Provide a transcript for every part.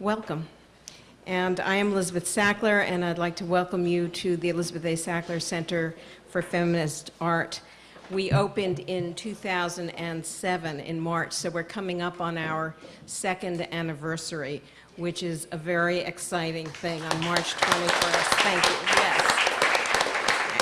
welcome. And I am Elizabeth Sackler, and I'd like to welcome you to the Elizabeth A. Sackler Center for Feminist Art. We opened in 2007 in March, so we're coming up on our second anniversary, which is a very exciting thing on March 21st. Thank you. Yes.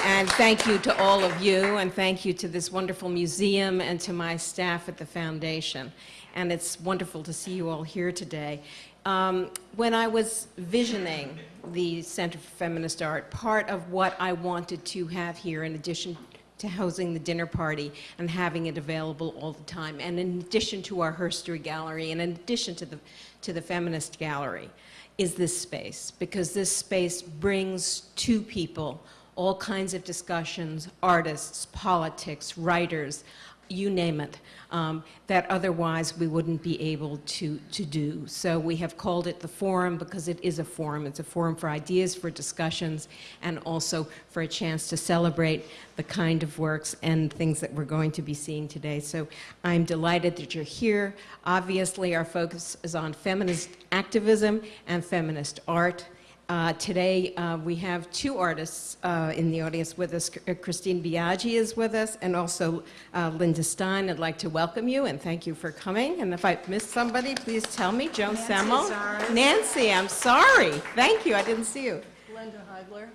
And thank you to all of you, and thank you to this wonderful museum and to my staff at the foundation. And it's wonderful to see you all here today. Um, when I was visioning the Center for Feminist Art, part of what I wanted to have here, in addition to housing the dinner party and having it available all the time, and in addition to our Herstory Gallery, and in addition to the, to the Feminist Gallery, is this space, because this space brings to people all kinds of discussions, artists, politics, writers, you name it, um, that otherwise we wouldn't be able to, to do. So we have called it the forum because it is a forum. It's a forum for ideas, for discussions, and also for a chance to celebrate the kind of works and things that we're going to be seeing today. So I'm delighted that you're here. Obviously, our focus is on feminist activism and feminist art. Uh, today, uh, we have two artists uh, in the audience with us. Uh, Christine Biaggi is with us, and also uh, Linda Stein. I'd like to welcome you and thank you for coming. And if I missed somebody, please tell me. Joan Nancy Semmel. Zaras. Nancy, I'm sorry. Thank you. I didn't see you. Linda Heidler.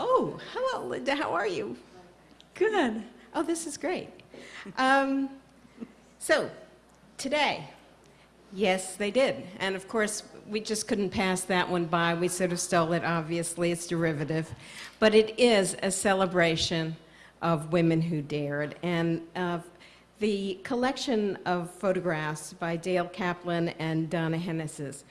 Oh, hello, Linda. How are you? Good. Oh, this is great. Um, so, today, yes, they did. And of course, we just couldn't pass that one by. We sort of stole it, obviously. It's derivative. But it is a celebration of women who dared. And uh, the collection of photographs by Daile Kaplan and Donna Henes's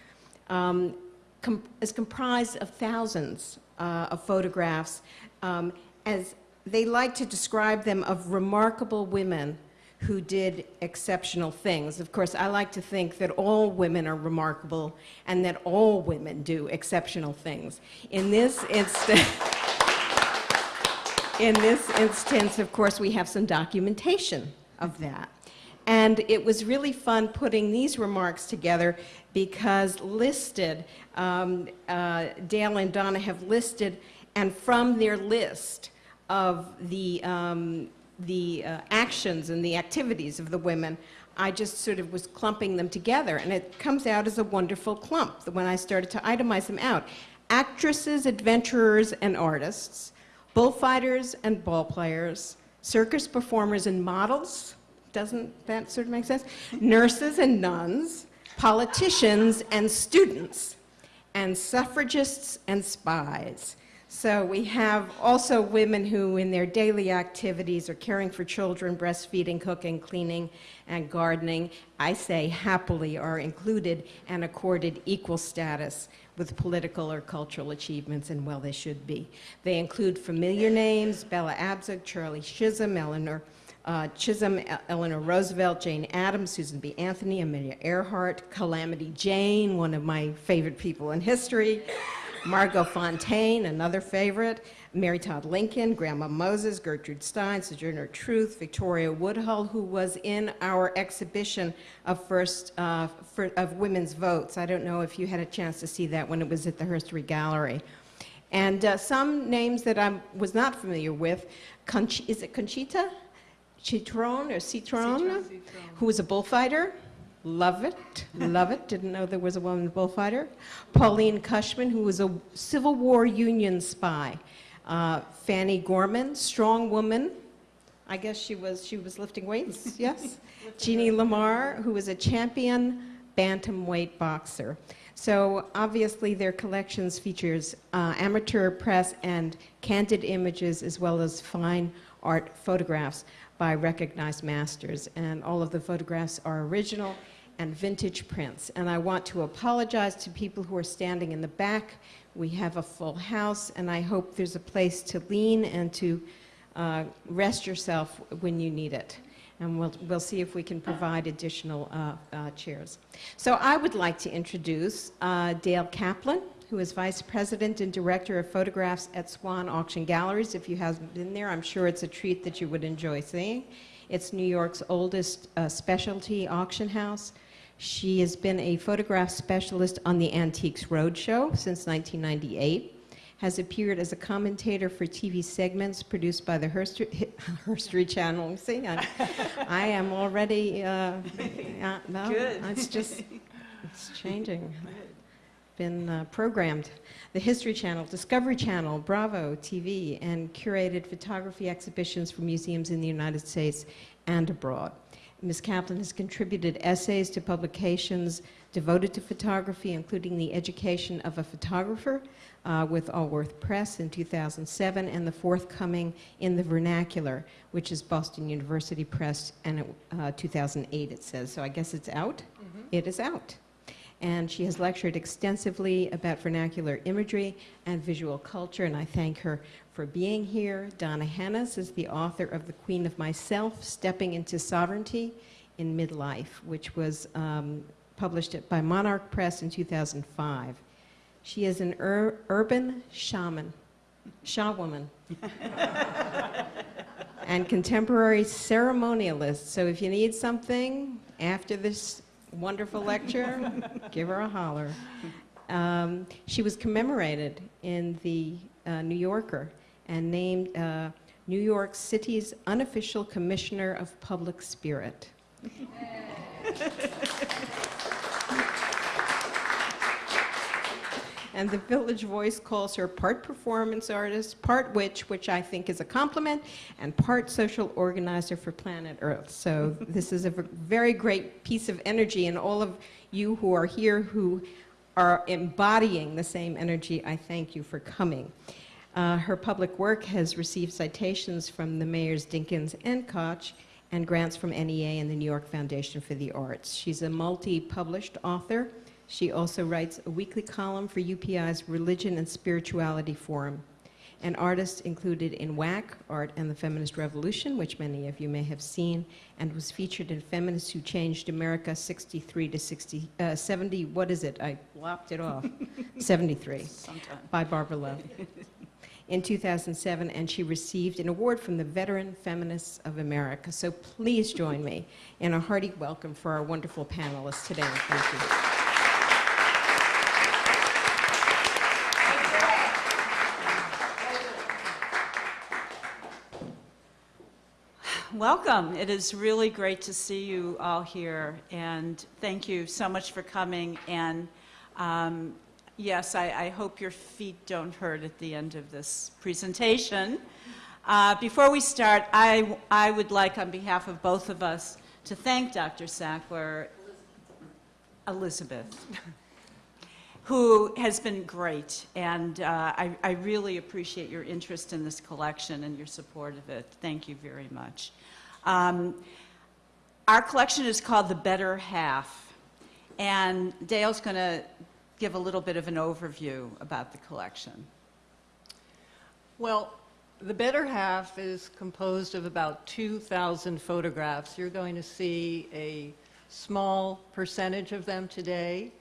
um, com is comprised of thousands uh, of photographs um, as they like to describe them of remarkable women who did exceptional things. Of course, I like to think that all women are remarkable and that all women do exceptional things. In this instance, in this instance, of course, we have some documentation of that. And it was really fun putting these remarks together because listed, um, uh, Daile and Donna have listed, and from their list of the, um, the uh, actions and the activities of the women, I just sort of was clumping them together, and it comes out as a wonderful clump when I started to itemize them out. Actresses, adventurers, and artists, bullfighters and ball players, circus performers and models, doesn't that sort of make sense? Nurses and nuns, politicians and students, and suffragists and spies. So we have also women who in their daily activities are caring for children, breastfeeding, cooking, cleaning, and gardening, I say happily are included and accorded equal status with political or cultural achievements, and well, they should be. They include familiar names, Bella Abzug, Shirley Chisholm, Eleanor uh, Chisholm, Eleanor Roosevelt, Jane Addams, Susan B. Anthony, Amelia Earhart, Calamity Jane, one of my favorite people in history, Margot Fonteyn, another favorite, Mary Todd Lincoln, Grandma Moses, Gertrude Stein, Sojourner Truth, Victoria Woodhull, who was in our exhibition of first uh, for, of women's votes. I don't know if you had a chance to see that when it was at the Herstory Gallery. And uh, some names that I was not familiar with, Conch is it Conchita? Citron or Citron, Citron, Citron. who was a bullfighter. Love it, love it. Didn't know there was a woman bullfighter. Pauline Cushman, who was a Civil War Union spy. Uh, Fanny Gorman, strong woman. I guess she was she was lifting weights. Yes. Jeannie Lamar, who was a champion bantamweight boxer. So obviously their collections features uh, amateur press and candid images as well as fine art photographs by recognized masters. And all of the photographs are original and vintage prints. And I want to apologize to people who are standing in the back. We have a full house, and I hope there's a place to lean and to uh, rest yourself when you need it. And we'll, we'll see if we can provide additional uh, uh, chairs. So I would like to introduce uh, Daile Kaplan, who is Vice President and Director of Photographs at Swann Auction Galleries. If you haven't been there, I'm sure it's a treat that you would enjoy seeing. It's New York's oldest uh, specialty auction house, She has been a photograph specialist on the Antiques Roadshow since 1998, has appeared as a commentator for TV segments produced by the Herstory, Herstory Channel. See, I, I am already, uh, uh, no, Good. it's just, it's changing. Been uh, programmed. The History Channel, Discovery Channel, Bravo TV, and curated photography exhibitions for museums in the United States and abroad. Ms. Kaplan has contributed essays to publications devoted to photography, including The Education of a Photographer uh, with Allworth Press in 2007, and the forthcoming In the Vernacular, which is Boston University Press, and it, uh, 2008 it says. So I guess it's out? It is out. And she has lectured extensively about vernacular imagery and visual culture, and I thank her for being here. Donna Henes is the author of The Queen of Myself, Stepping into Sovereignty in Midlife, which was um, published by Monarch Press in 2005. She is an ur- urban shaman, shawwoman, and contemporary ceremonialist. So if you need something after this wonderful lecture, give her a holler. Um, she was commemorated in the uh, New Yorker and named uh, New York City's unofficial commissioner of public spirit. And the Village Voice calls her part performance artist, part witch, which I think is a compliment, and part social organizer for planet Earth. So this is a very great piece of energy, and all of you who are here who are embodying the same energy, I thank you for coming. Uh, her public work has received citations from the mayors Dinkins and Koch, and grants from NEA and the New York Foundation for the Arts. She's a multi-published author. She also writes a weekly column for UPI's Religion and Spirituality Forum. An artist included in WACK, Art and the Feminist Revolution, which many of you may have seen, and was featured in Feminists Who Changed America 63 to 60, uh, 70, what is it? I lopped it off. 73 Sometime. by Barbara Love in 2007, and she received an award from the Veteran Feminists of America. So please join me in a hearty welcome for our wonderful panelists today. Thank you. Welcome. It is really great to see you all here, and thank you so much for coming. And um, yes, I, I hope your feet don't hurt at the end of this presentation. Uh, before we start, I, I would like, on behalf of both of us, to thank Dr. Sackler, Elizabeth, who has been great, and uh, I, I really appreciate your interest in this collection and your support of it. Thank you very much. Um, our collection is called The Better Half, and Daile's going to give a little bit of an overview about the collection. Well, the better half is composed of about 2,000 photographs. You're going to see a small percentage of them today.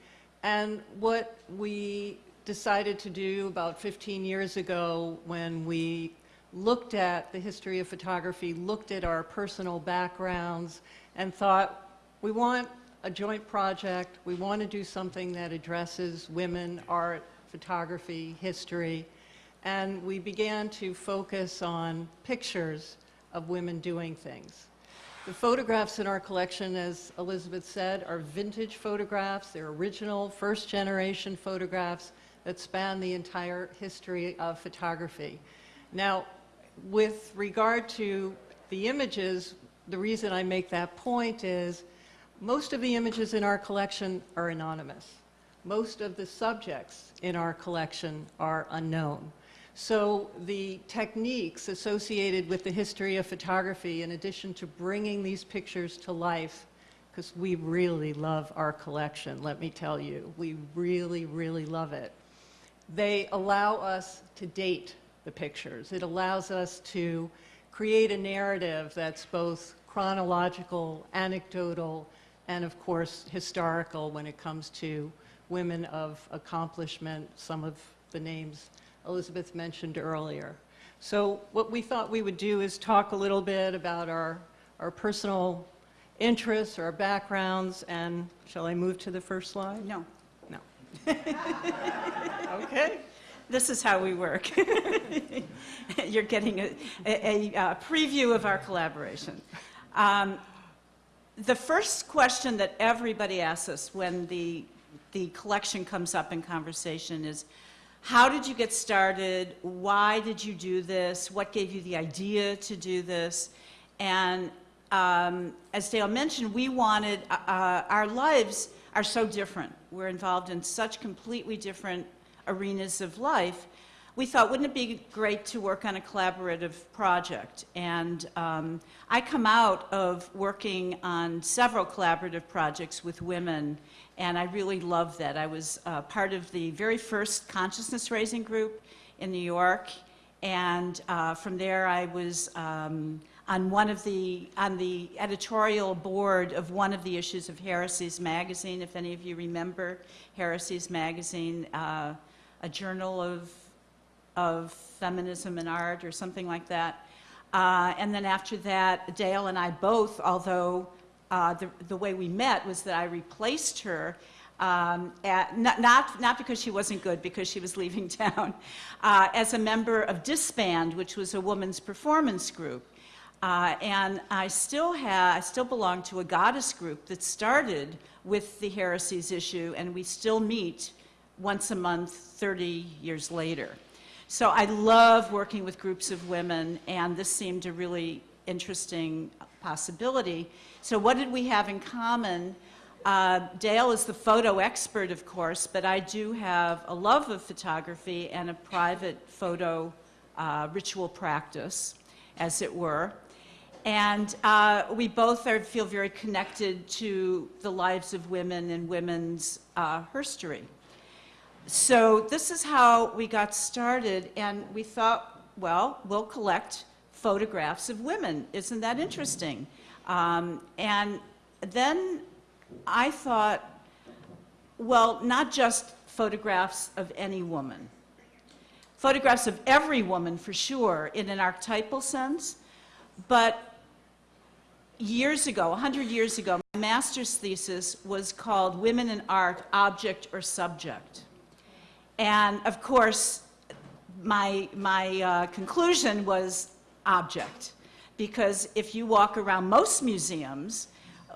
And what we decided to do about 15 years ago when we looked at the history of photography, looked at our personal backgrounds, and thought, we want a joint project, we want to do something that addresses women, art, photography, history, and we began to focus on pictures of women doing things. The photographs in our collection, as Elizabeth said, are vintage photographs. They're original, first generation photographs that span the entire history of photography. Now, with regard to the images, the reason I make that point is most of the images in our collection are anonymous. Most of the subjects in our collection are unknown. So the techniques associated with the history of photography, in addition to bringing these pictures to life, because we really love our collection, let me tell you, we really, really love it. They allow us to date the pictures. It allows us to create a narrative that's both chronological, anecdotal, and of course historical when it comes to women of accomplishment, some of the names Elizabeth mentioned earlier. So what we thought we would do is talk a little bit about our, our personal interests our backgrounds, and shall I move to the first slide? No, No. Okay. this is how we work. You're getting a, a, a uh, preview of our collaboration. Um, the first question that everybody asks us when the, the collection comes up in conversation is, how did you get started? Why did you do this? What gave you the idea to do this? And um, as Daile mentioned, we wanted, uh, uh, our lives are so different. We're involved in such completely different arenas of life. We thought, wouldn't it be great to work on a collaborative project? And um, I come out of working on several collaborative projects with women, and I really love that. I was uh, part of the very first consciousness raising group in New York, and uh, from there I was um, on one of the on the editorial board of one of the issues of Heresies magazine. If any of you remember Heresies magazine, uh, a journal of of feminism and art or something like that. Uh, and then after that, Daile and I both, although uh, the, the way we met was that I replaced her, um, at, not, not, not because she wasn't good, because she was leaving town, uh, as a member of Disband, which was a woman's performance group. Uh, and I still have, I still belong to a goddess group that started with the heresies issue, and we still meet once a month 30 years later. So I love working with groups of women, and this seemed a really interesting possibility. So what did we have in common? Uh, Daile is the photo expert, of course, but I do have a love of photography and a private photo uh, ritual practice, as it were. And uh, we both are, feel very connected to the lives of women and women's uh, history. So this is how we got started, and we thought, well, we'll collect photographs of women. Isn't that interesting? Um, and then I thought, well, not just photographs of any woman. Photographs of every woman, for sure, in an archetypal sense, but years ago, 100 years ago, my master's thesis was called Women in Art, Object or Subject. And of course, my, my uh, conclusion was object, because if you walk around most museums,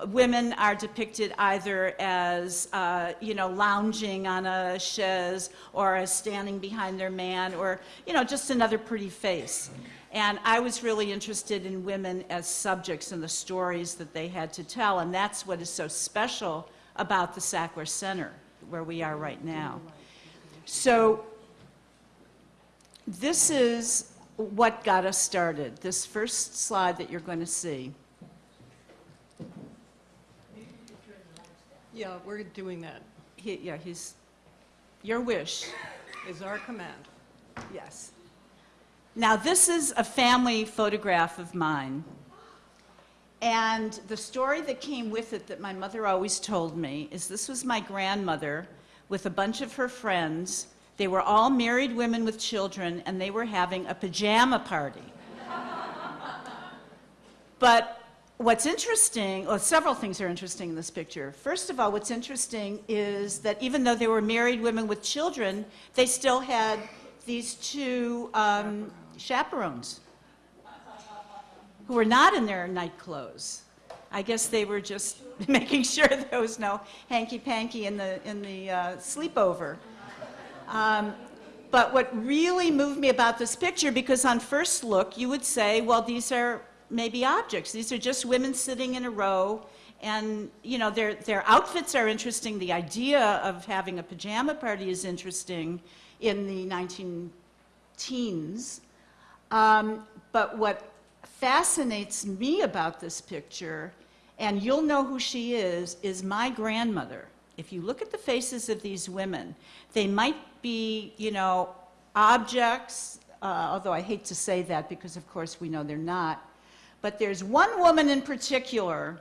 women are depicted either as, uh, you know, lounging on a chaise or as standing behind their man or, you know, just another pretty face. And I was really interested in women as subjects and the stories that they had to tell, and that's what is so special about the Sackler Center, where we are right now. So this is what got us started, this first slide that you're going to see. Yeah, we're doing that, He, yeah, he's, your wish, is our command. yes. Now, this is a family photograph of mine. And the story that came with it that my mother always told me is this was my grandmother with a bunch of her friends. They were all married women with children, and they were having a pajama party. but what's interesting, well, several things are interesting in this picture. First of all, what's interesting is that even though they were married women with children, they still had these two um, chaperones who were not in their night clothes. I guess they were just making sure there was no hanky-panky in the, in the uh, sleepover. Um, but what really moved me about this picture, because on first look, you would say, well, these are maybe objects. These are just women sitting in a row, and, you know, their, their outfits are interesting. The idea of having a pajama party is interesting in the 19 teens. Um, but what fascinates me about this picture, and you'll know who she is, is my grandmother. If you look at the faces of these women, they might be, you know, objects, uh, although I hate to say that because, of course, we know they're not. But there's one woman in particular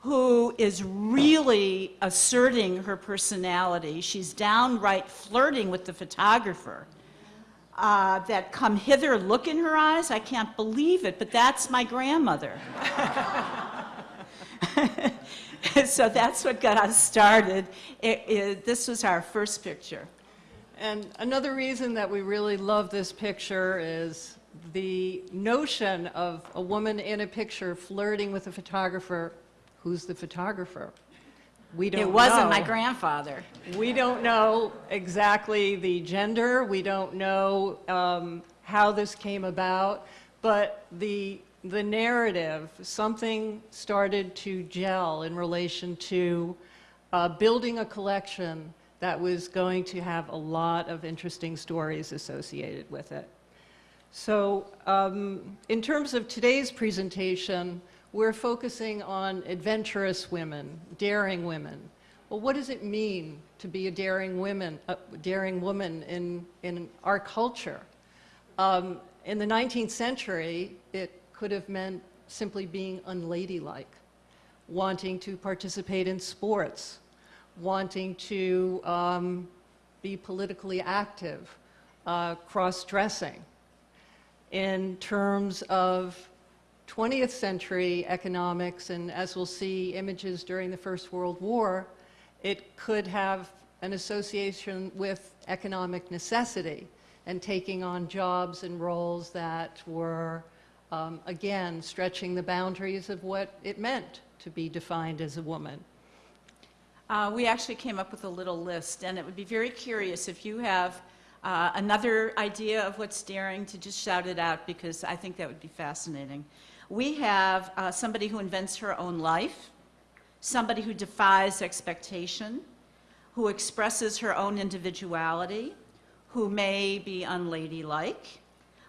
who is really asserting her personality. She's downright flirting with the photographer. Uh, that come hither, look in her eyes. I can't believe it, but that's my grandmother. so that's what got us started. It, it, this was our first picture. And another reason that we really love this picture is the notion of a woman in a picture flirting with a photographer. Who's the photographer? We don't It wasn't know. my grandfather. We don't know exactly the gender, we don't know um, how this came about, but the, the narrative, something started to gel in relation to uh, building a collection that was going to have a lot of interesting stories associated with it. So um, in terms of today's presentation, we're focusing on adventurous women, daring women. Well, what does it mean to be a daring woman, a daring woman in, in our culture? Um, in the 19th century, it could have meant simply being unladylike, wanting to participate in sports, wanting to um, be politically active, uh, cross-dressing. In terms of 20th century economics, and as we'll see images during the First World War, it could have an association with economic necessity and taking on jobs and roles that were, um, again, stretching the boundaries of what it meant to be defined as a woman. Uh, we actually came up with a little list, and it would be very curious if you have uh, another idea of what's daring to just shout it out because I think that would be fascinating. We have uh, somebody who invents her own life, somebody who defies expectation, who expresses her own individuality, who may be unladylike.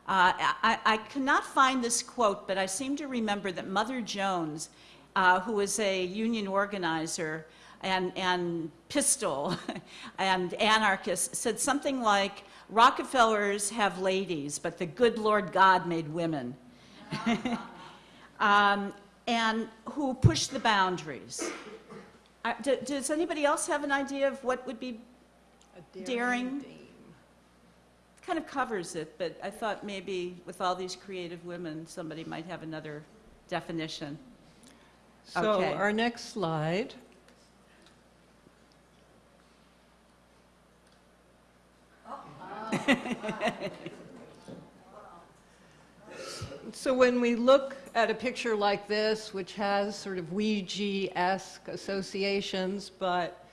Uh, I, I cannot find this quote, but I seem to remember that Mother Jones, uh, who was a union organizer and, and pistol and anarchist, said something like, Rockefellers have ladies, but the good Lord God made women. um, and who push the boundaries. Uh, d- does anybody else have an idea of what would be A Daring. Kind of covers it, but I thought maybe with all these creative women, somebody might have another definition. So Okay. our next slide. So when we look at a picture like this, which has sort of Weegee-esque associations, but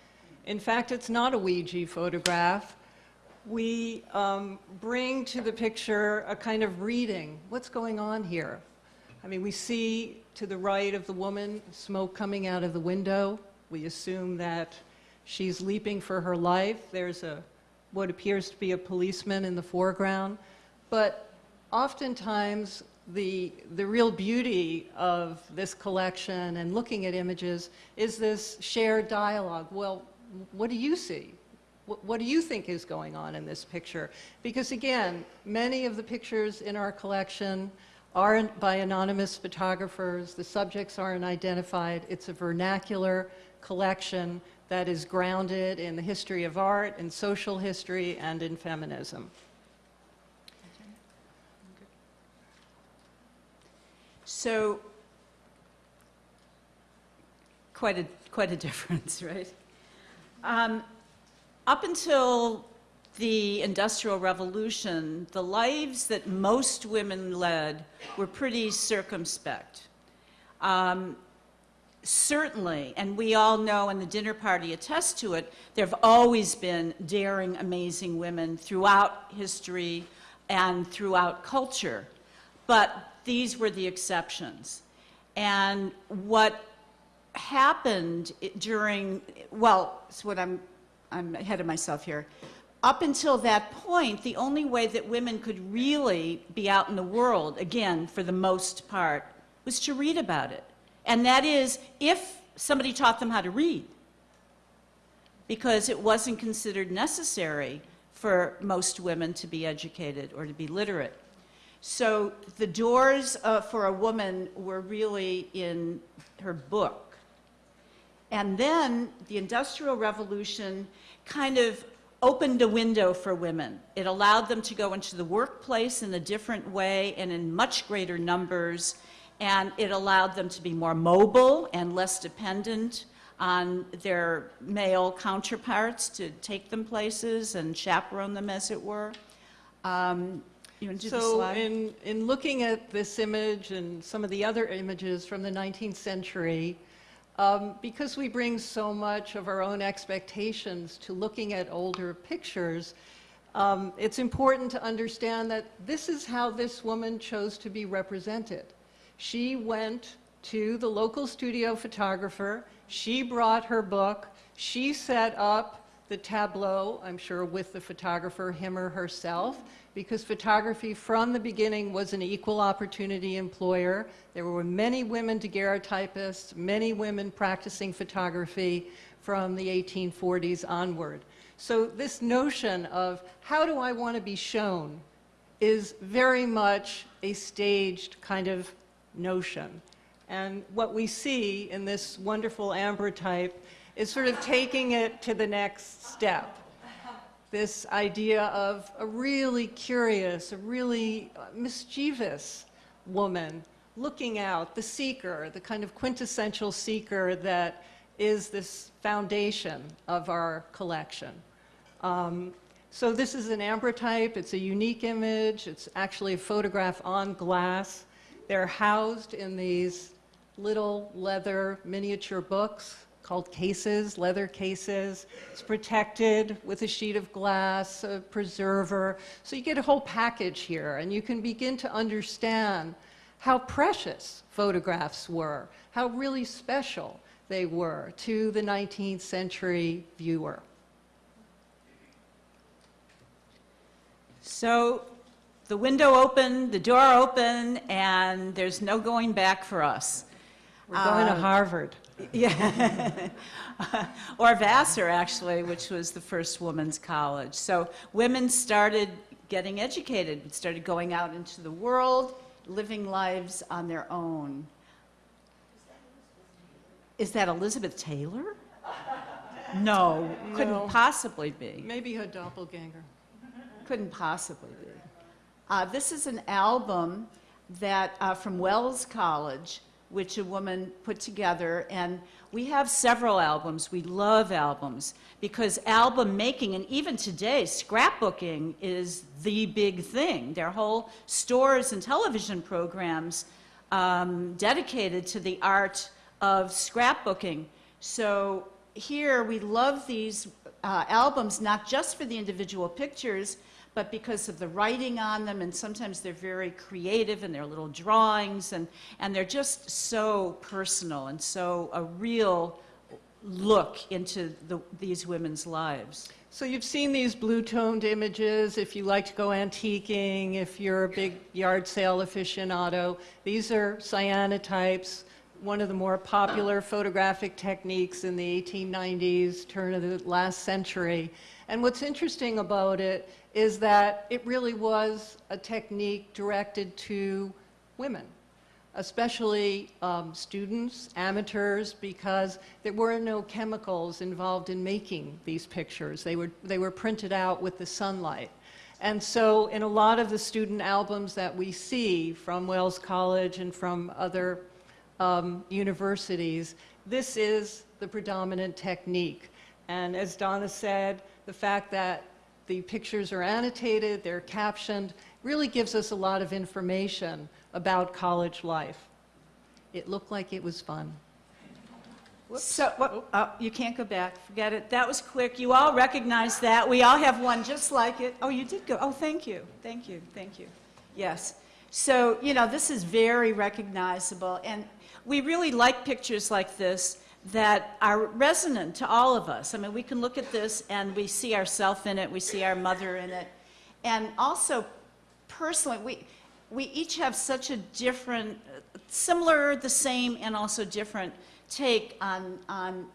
in fact it's not a Ouija photograph, we um, bring to the picture a kind of reading. What's going on here? I mean, we see to the right of the woman smoke coming out of the window. We assume that she's leaping for her life. There's a what appears to be a policeman in the foreground. But oftentimes, the, the real beauty of this collection and looking at images is this shared dialogue. Well, what do you see? What, do you think is going on in this picture? Because again, many of the pictures in our collection aren't by anonymous photographers. The subjects aren't identified. It's a vernacular collection that is grounded in the history of art, in social history, and in feminism. So, quite a, quite a difference, right? Um, up until the Industrial Revolution, the lives that most women led were pretty circumspect. Um, certainly, and we all know, and the dinner party attests to it, there have always been daring, amazing women throughout history and throughout culture. But these were the exceptions. And what happened during, well, it's what I'm, I'm ahead of myself here. Up until that point, the only way that women could really be out in the world, again, for the most part, was to read about it. And that is if somebody taught them how to read, because it wasn't considered necessary for most women to be educated or to be literate. So the doors uh, for a woman were really in her book. And then the Industrial Revolution kind of opened a window for women. It allowed them to go into the workplace in a different way and in much greater numbers and it allowed them to be more mobile and less dependent on their male counterparts to take them places and chaperone them, as it were. Um, You want to do the So slide? in, in looking at this image and some of the other images from the 19th century, um, because we bring so much of our own expectations to looking at older pictures, um, it's important to understand that this is how this woman chose to be represented. She went to the local studio photographer, she brought her book, she set up the tableau, I'm sure with the photographer, him or herself, because photography from the beginning was an equal opportunity employer. There were many women daguerreotypists, many women practicing photography from the 1840s onward. So this notion of how do I want to be shown is very much a staged kind of notion. And what we see in this wonderful ambrotype is sort of taking it to the next step. This idea of a really curious, a really uh, mischievous woman looking out, the seeker, the kind of quintessential seeker that is this foundation of our collection. Um, so this is an ambrotype. It's a unique image. It's actually a photograph on glass. They're housed in these little leather miniature books called cases, leather cases. It's protected with a sheet of glass, a preserver. So you get a whole package here, and you can begin to understand how precious photographs were, how really special they were to the 19th century viewer. So the window opened, the door opened, and there's no going back for us. We're going to Um, Harvard. Yeah. or Vassar, actually, which was the first women's college. So women started getting educated, started going out into the world, living lives on their own. Is that Elizabeth Taylor? No, couldn't No. possibly be. Maybe her doppelganger. Couldn't possibly be. Uh, this is an album that uh, from Wells College, which a woman put together, and we have several albums. We love albums because album making, and even today, scrapbooking is the big thing. There are whole stores and television programs um, dedicated to the art of scrapbooking. So here we love these uh, albums not just for the individual pictures, but because of the writing on them, and sometimes they're very creative and they're little drawings, and, and they're just so personal and so a real look into the, these women's lives. So you've seen these blue-toned images, if you like to go antiquing, if you're a big yard sale aficionado. These are cyanotypes, one of the more popular photographic techniques in the 1890s, turn of the last century. And what's interesting about it is that it really was a technique directed to women especially um, students, amateurs, because there were no chemicals involved in making these pictures. They were, they were printed out with the sunlight. And so in a lot of the student albums that we see from Wells College and from other um, universities, this is the predominant technique. And as Donna said, the fact that the pictures are annotated, they're captioned, really gives us a lot of information about college life. It looked like it was fun. So, what, oh, you can't go back, forget it. That was quick. You all recognize that. We all have one just like it. Oh, you did go. Oh, thank you. Thank you. Thank you. Yes. So, you know, this is very recognizable. And we really like pictures like this that are resonant to all of us. I mean, we can look at this and we see ourselves in it, we see our mother in it. And also, personally, we, we each have such a different, similar, the same, and also different take on, on,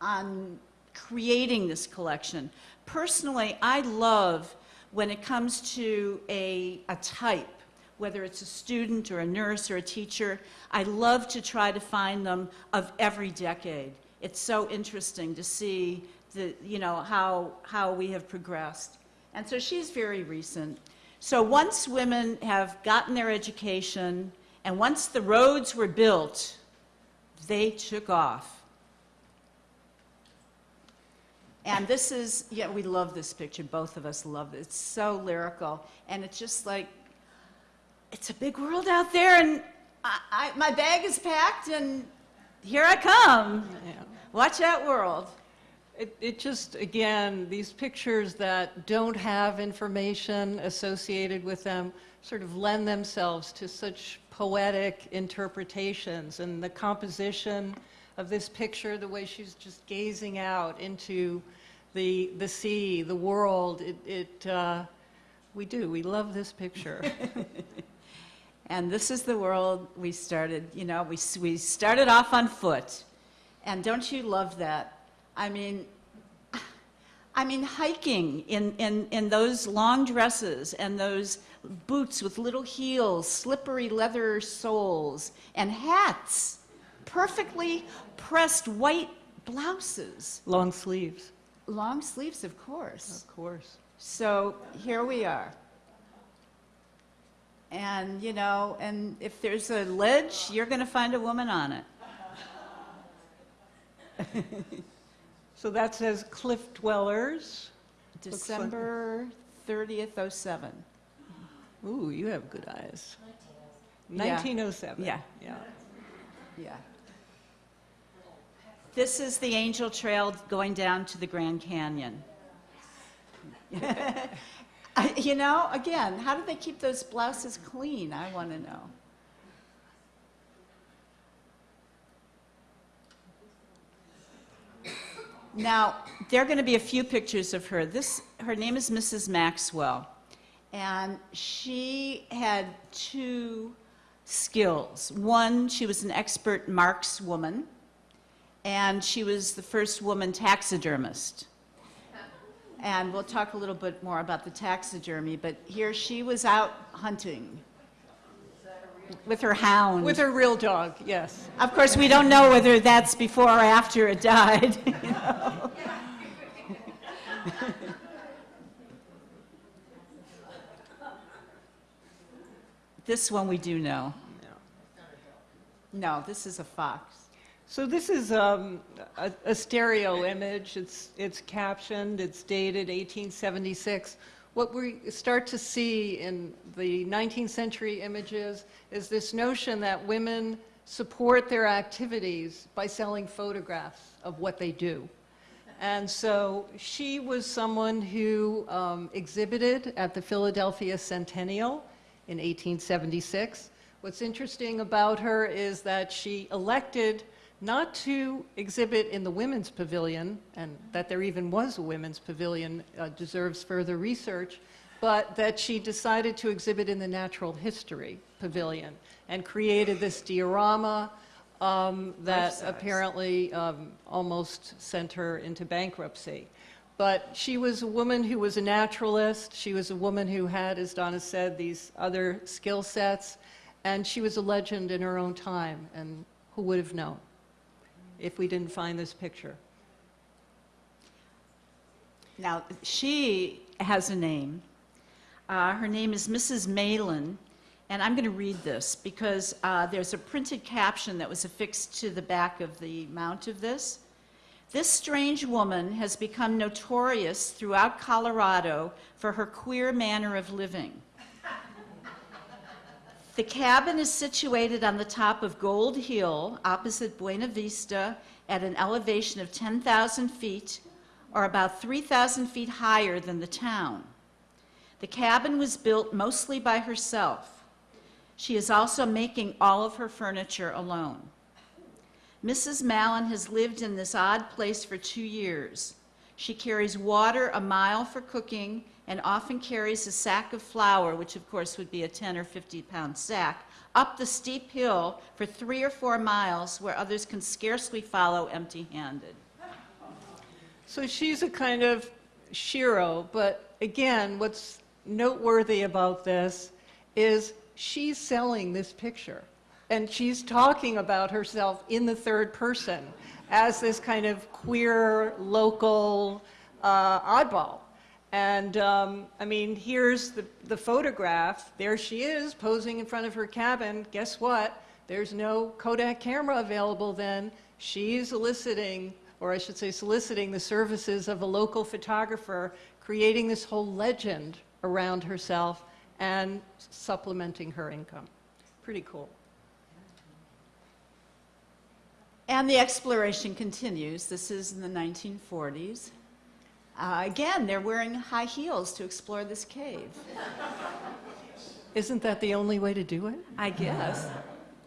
on creating this collection. Personally, I love when it comes to a, a type, whether it's a student or a nurse or a teacher, I love to try to find them of every decade. It's so interesting to see the, you know, how, how we have progressed. And so she's very recent. So once women have gotten their education And once the roads were built, they took off. And this is, yeah, we love this picture. Both of us love it. It's so lyrical. And it's just like, it's a big world out there, and I, I, my bag is packed, and here I come. Yeah. Watch that world. It, it just, again, these pictures that don't have information associated with them sort of lend themselves to such poetic interpretations. And the composition of this picture, the way she's just gazing out into the, the sea, the world, it, it uh, we do, we love this picture. And this is the world we started, you know, we, we started off on foot. And don't you love that? I mean, I mean, hiking in, in, in those long dresses and those boots with little heels, slippery leather soles, and hats, perfectly pressed white blouses, Long sleeves, long sleeves, of course. of course. So here we are. And, you know, and if there's a ledge, you're going to find a woman on it. So that says Cliff Dwellers. December 30th, 07. Ooh, you have good eyes. 1907. Yeah. Yeah. Yeah. This is the Angel Trail going down to the Grand Canyon. I- You know, again, how do they keep those blouses clean? I want to know. Now, there are going to be a few pictures of her. This, her name is Mrs. Maxwell, and she had two skills. One, she was an expert markswoman, and she was the first woman taxidermist. And we'll talk a little bit more about the taxidermy, but here she was out hunting with her hound. With her real dog, yes. Of course, we don't know whether that's before or after it died. you know. This one we do know. No, this is a fox. So this is um, a, a stereo image. It's, it's captioned, it's dated 1876. What we start to see in the 19th century images is this notion that women support their activities by selling photographs of what they do. And so she was someone who um, exhibited at the Philadelphia Centennial in 1876. What's interesting about her is that she elected not to exhibit in the women's pavilion, and that there even was a women's pavilion uh, deserves further research, but that she decided to exhibit in the natural history pavilion and created this diorama um, that apparently um, almost sent her into bankruptcy. But she was a woman who was a naturalist. She was a woman who had, as Donna said, these other skill sets. And she was a legend in her own time. And who would have known if we didn't find this picture? Now, she has a name. Uh, her name is Mrs. Malin, and I'm going to read this because uh, there's a printed caption that was affixed to the back of the mount of this. This strange woman has become notorious throughout Colorado for her queer manner of living. The cabin is situated on the top of Gold Hill, opposite Buena Vista, at an elevation of 10,000 feet, or about 3,000 feet higher than the town. The cabin was built mostly by herself. She is also making all of her furniture alone. Mrs. Mallon has lived in this odd place for two years. She carries water a mile for cooking and often carries a sack of flour, which of course would be a 10 or 50 pound sack, up the steep hill for three or four miles where others can scarcely follow empty handed. So she's a kind of shero, but again, what's noteworthy about this is she's selling this picture. And she's talking about herself in the third person as this kind of queer, local uh, oddball. And, um, I mean, here's the, the photograph. There she is posing in front of her cabin. Guess what? There's no Kodak camera available then. She's eliciting, or I should say soliciting, the services of a local photographer, creating this whole legend around herself and supplementing her income. Pretty cool. And the exploration continues. This is in the 1940s. Uh, again, they're wearing high heels to explore this cave. Isn't that the only way to do it? I guess.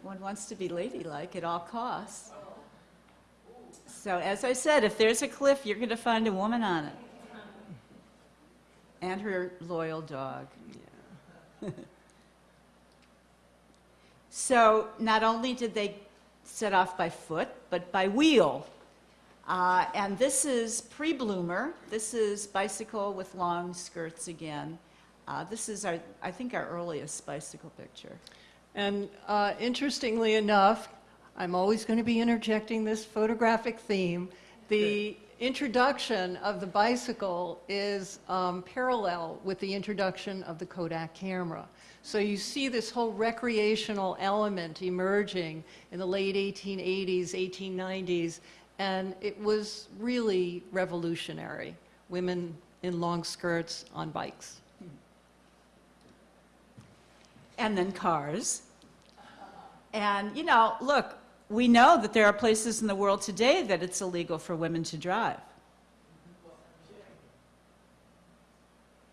One wants to be ladylike at all costs. So, as I said, if there's a cliff, you're going to find a woman on it. And her loyal dog. so, not only did they set off by foot, but by wheel. Uh, and this is pre bloomer. This is bicycle with long skirts again. Uh, this is, our, I think, our earliest bicycle picture. And uh, interestingly enough, I'm always going to be interjecting this photographic theme. The introduction of the bicycle is um, parallel with the introduction of the Kodak camera. So you see this whole recreational element emerging in the late 1880s, 1890s, and it was really revolutionary. Women in long skirts on bikes. and then cars. And, you know, look, we know that there are places in the world today that it's illegal for women to drive.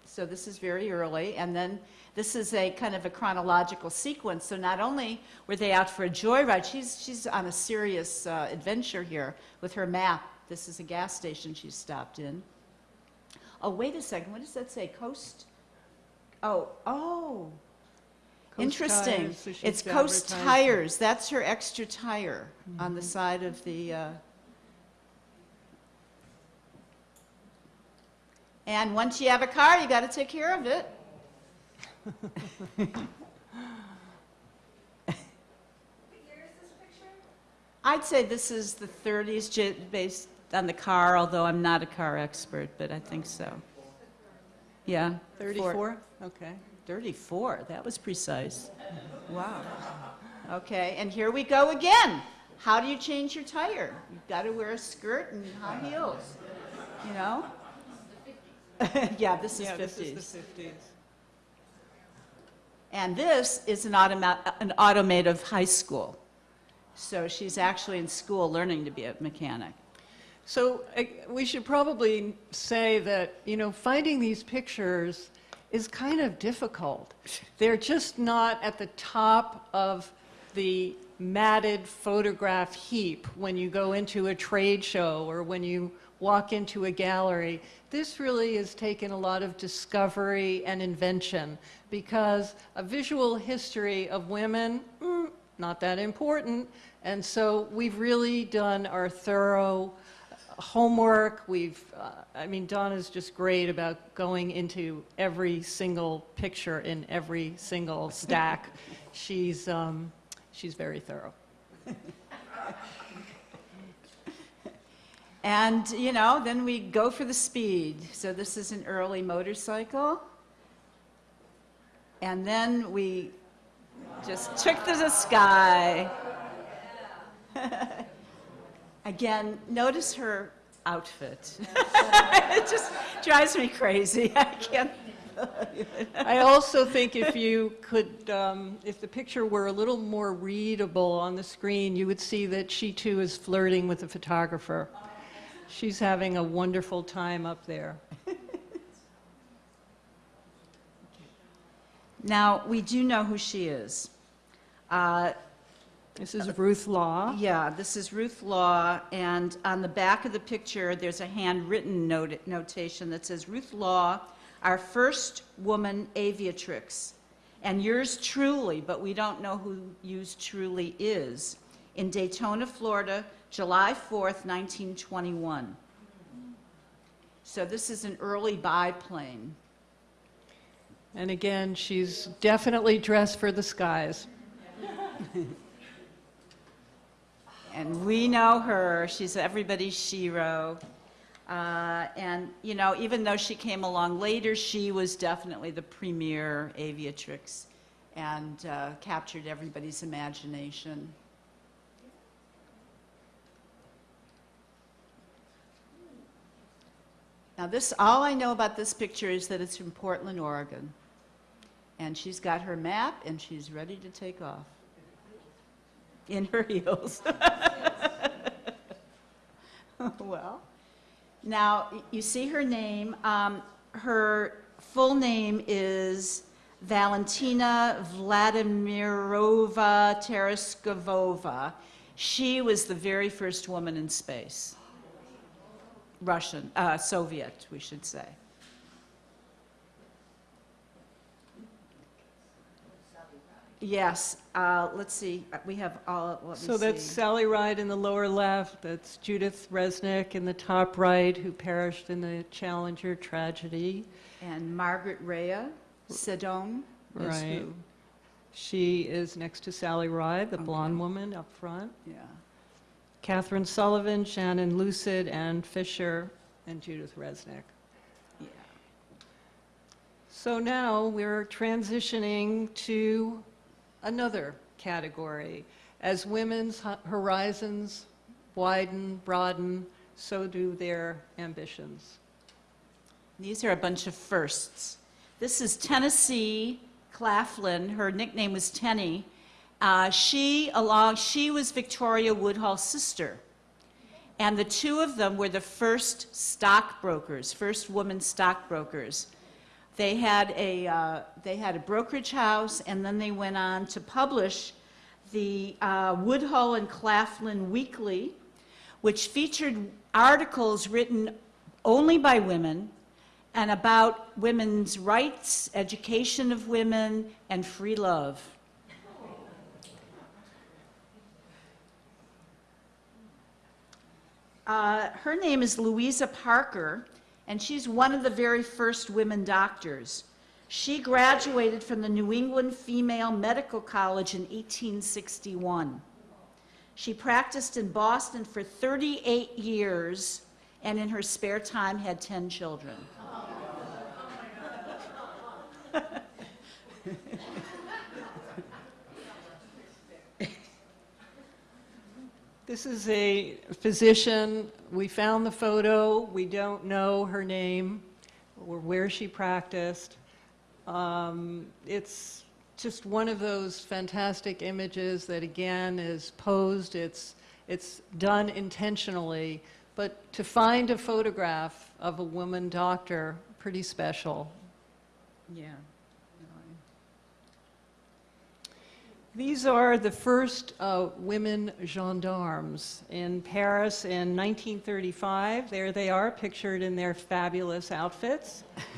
So this is very early, and then this is a kind of a chronological sequence. So not only were they out for a joyride, she's, she's on a serious uh, adventure here with her map. This is a gas station she stopped in. Oh, wait a second, what does that say? Coast? Oh, oh, Coast Interesting. Tires, so It's Coast. Tires. That's her extra tire on Mm-hmm. the side of the. Uh... And once you have a car, you got to take care of it. I'd say this is the 30s based on the car, although I'm not a car expert, but I think so. Yeah. four- 34? Okay. 34, that was precise. Wow. Okay, and here we go again. How do you change your tire? You've got to wear a skirt and high heels, you know? Yeah, this is Yeah, 50s. this is the 50s. And this is an automa- an automotive high school. So she's actually in school learning to be a mechanic. So we should probably say that, you know, finding these pictures is kind of difficult. They're just not at the top of the matted photograph heap when you go into a trade show or when you walk into a gallery. This really has taken a lot of discovery and invention because a visual history of women, mm, not that important. And so we've really done our thorough homework. We've, uh, I mean, Donna's just great about going into every single picture in every single stack. she's, um, she's very thorough. And, you know, then we go for the speed. So this is an early motorcycle. And then we just took to the sky. Again, notice her outfit. it just drives me crazy. I can't. I also think if you could, um, if the picture were a little more readable on the screen, you would see that she too is flirting with the photographer. She's having a wonderful time up there. Now, we do know who she is. Uh, This is Ruth Law. Yeah, this is Ruth Law, and on the back of the picture, there's a handwritten note, notation that says, Ruth Law, our first woman aviatrix, and yours truly, but we don't know who yours truly is, in Daytona, Florida, July 4th, 1921. So this is an early biplane. And again, she's definitely dressed for the skies. And we know her. She's everybody's shero. Uh, And, you know, even though she came along later, she was definitely the premier aviatrix and uh, captured everybody's imagination. Now this, all I know about this picture is that it's from Portland, Oregon. And she's got her map and she's ready to take off. In her heels. Well, now, you see her name, um, her full name is Valentina Vladimirovna Tereshkova. She was the very first woman in space. Russian, uh, Soviet, we should say. Yes, uh, let's see, uh, we have all, let me. So that's Sally Ride in the lower left, that's Judith Resnik in the top right, who perished in the Challenger tragedy. And Margaret Rhea Seddon is Right. who? She is next to Sally Ride, the blonde woman up front. Yeah. Kathryn Sullivan, Shannon Lucid, Ann Fisher, and Judith Resnik. Yeah. So now we're transitioning to another category. As women's horizons widen, broaden, so do their ambitions. These are a bunch of firsts. This is Tennessee Claflin. Her nickname was Tenny. Uh, she, along, she was Victoria Woodhull's sister. And the two of them were the first stockbrokers, first woman stockbrokers. They had a, uh, they had a brokerage house, and then they went on to publish the uh, Woodhull and Claflin Weekly, which featured articles written only by women and about women's rights, education of women, and free love. Uh, her name is Louisa Parker, and she's one of the very first women doctors. She graduated from the New England Female Medical College in 1861. She practiced in Boston for 38 years and in her spare time had 10 children. This is a physician. We found the photo. We don't know her name or where she practiced. Um, It's just one of those fantastic images that, again, is posed. It's, it's done intentionally. But to find a photograph of a woman doctor, pretty special. Yeah. These are the first uh, women gendarmes in Paris in 1935. There they are, pictured in their fabulous outfits.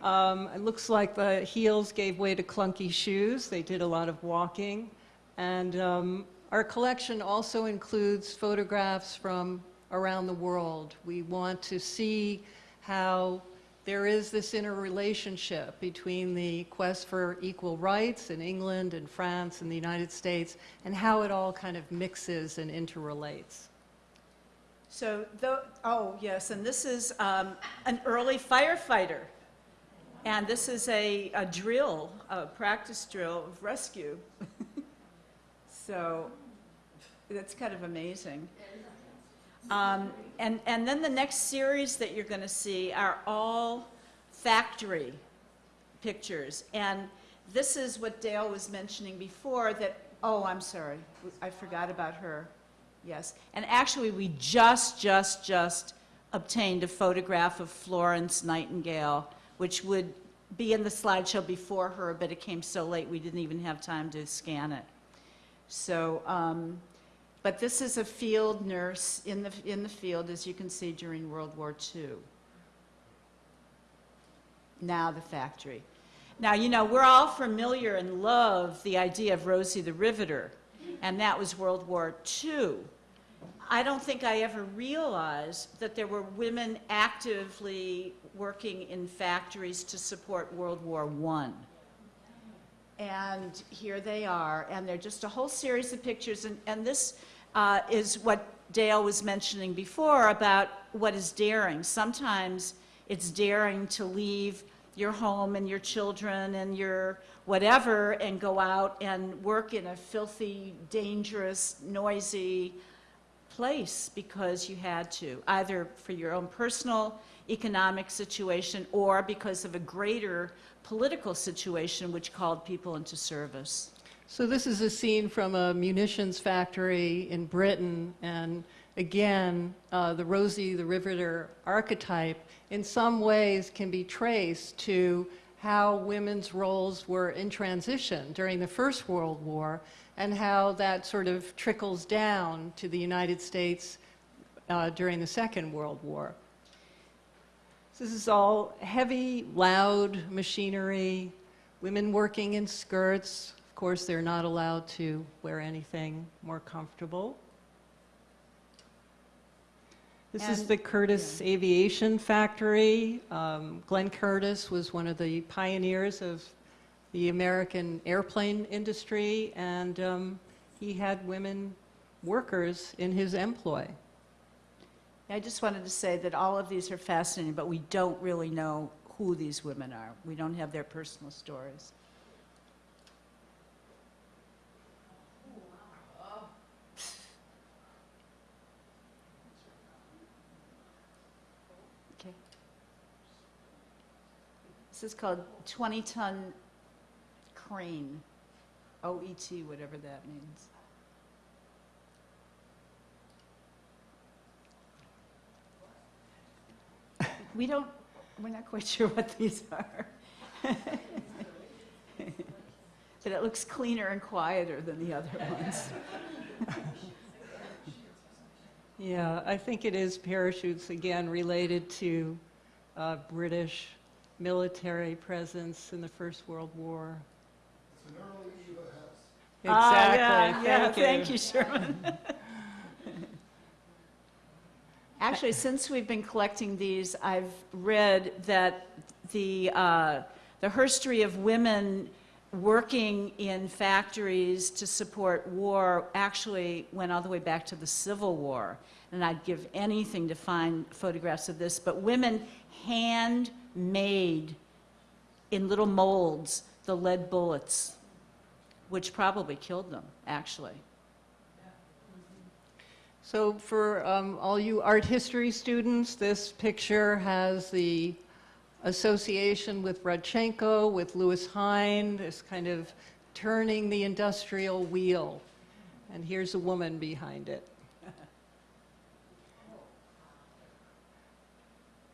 Um, It looks like the heels gave way to clunky shoes. They did a lot of walking. And um, our collection also includes photographs from around the world. We want to see how there is this interrelationship between the quest for equal rights in England and France and the United States, and how it all kind of mixes and interrelates. So, tho- oh, yes, and this is um, an early firefighter. And this is a, a drill, a practice drill of rescue. So, that's kind of amazing. Um, And, and then the next series that you're going to see are all factory pictures. And this is what Daile was mentioning before, that, oh, I'm sorry, I forgot about her. Yes, and actually, we just, just, just obtained a photograph of Florence Nightingale, which would be in the slideshow before her, but it came so late, we didn't even have time to scan it. So, um, but this is a field nurse in the, in the field, as you can see, during World War II. Now the factory. Now, you know, we're all familiar and love the idea of Rosie the Riveter, and that was World War II. I don't think I ever realized that there were women actively working in factories to support World War I. And here they are, and they're just a whole series of pictures, and, and this uh, is what Daile was mentioning before about what is daring. Sometimes it's daring to leave your home and your children and your whatever and go out and work in a filthy, dangerous, noisy place because you had to, either for your own personal economic situation or because of a greater political situation which called people into service. So this is a scene from a munitions factory in Britain, and again, uh, the Rosie the Riveter archetype in some ways can be traced to how women's roles were in transition during the First World War and how that sort of trickles down to the United States uh, during the Second World War. This is all heavy, loud machinery, women working in skirts. Of course, they're not allowed to wear anything more comfortable. This is the Curtiss Aviation Factory. Um, Glenn Curtiss was one of the pioneers of the American airplane industry, and um, he had women workers in his employ. I just wanted to say that all of these are fascinating, but we don't really know who these women are. We don't have their personal stories. This is called 20-ton crane, O-E-T, whatever that means. We don't, we're not quite sure what these are. But it looks cleaner and quieter than the other ones. Yeah, I think it is parachutes, again, related to uh, British military presence in the First World War. It's an early Eva Ah, Exactly. yeah, yeah, Thank you. Thank you, Sherman. Actually, since we've been collecting these, I've read that the, uh, the history of women working in factories to support war actually went all the way back to the Civil War. And I'd give anything to find photographs of this, but women hand-made in little molds the lead bullets, which probably killed them, actually. So for um, all you art history students, this picture has the association with Rodchenko, with Lewis Hine, this kind of turning the industrial wheel. And here's a woman behind it.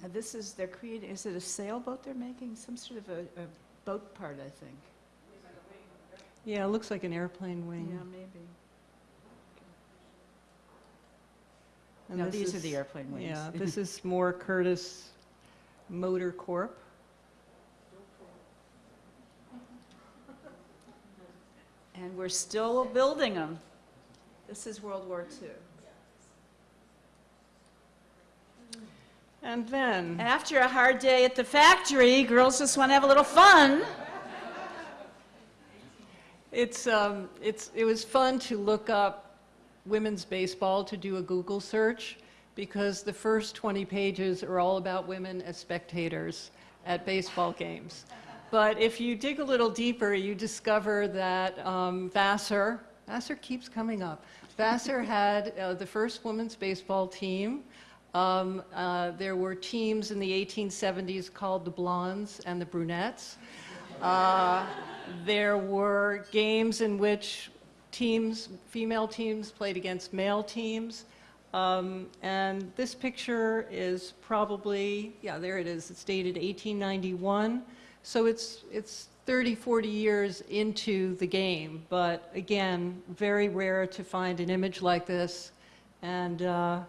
And this is, they're creating, is it a sailboat they're making? Some sort of a, a boat part, I think. Yeah, it looks like an airplane wing. Yeah, maybe. And No, this these are is- the airplane wings. Yeah, this is more Curtiss Motor Corp. And we're still building them. This is World War II. And then, After a hard day at the factory, girls just want to have a little fun. it's, um, it's, it was fun to look up women's baseball, to do a Google search, because the first 20 pages are all about women as spectators at baseball games. But if you dig a little deeper, you discover that um, Vassar, Vassar keeps coming up. Vassar had uh, the first women's baseball team. Um, uh, there were teams in the 1870s called the Blondes and the Brunettes. Uh, there were games in which teams, female teams, played against male teams. Um, and this picture is probably, yeah, there it is. It's dated 1891. So it's, it's 30, 40 years into the game. But again, very rare to find an image like this. And, uh,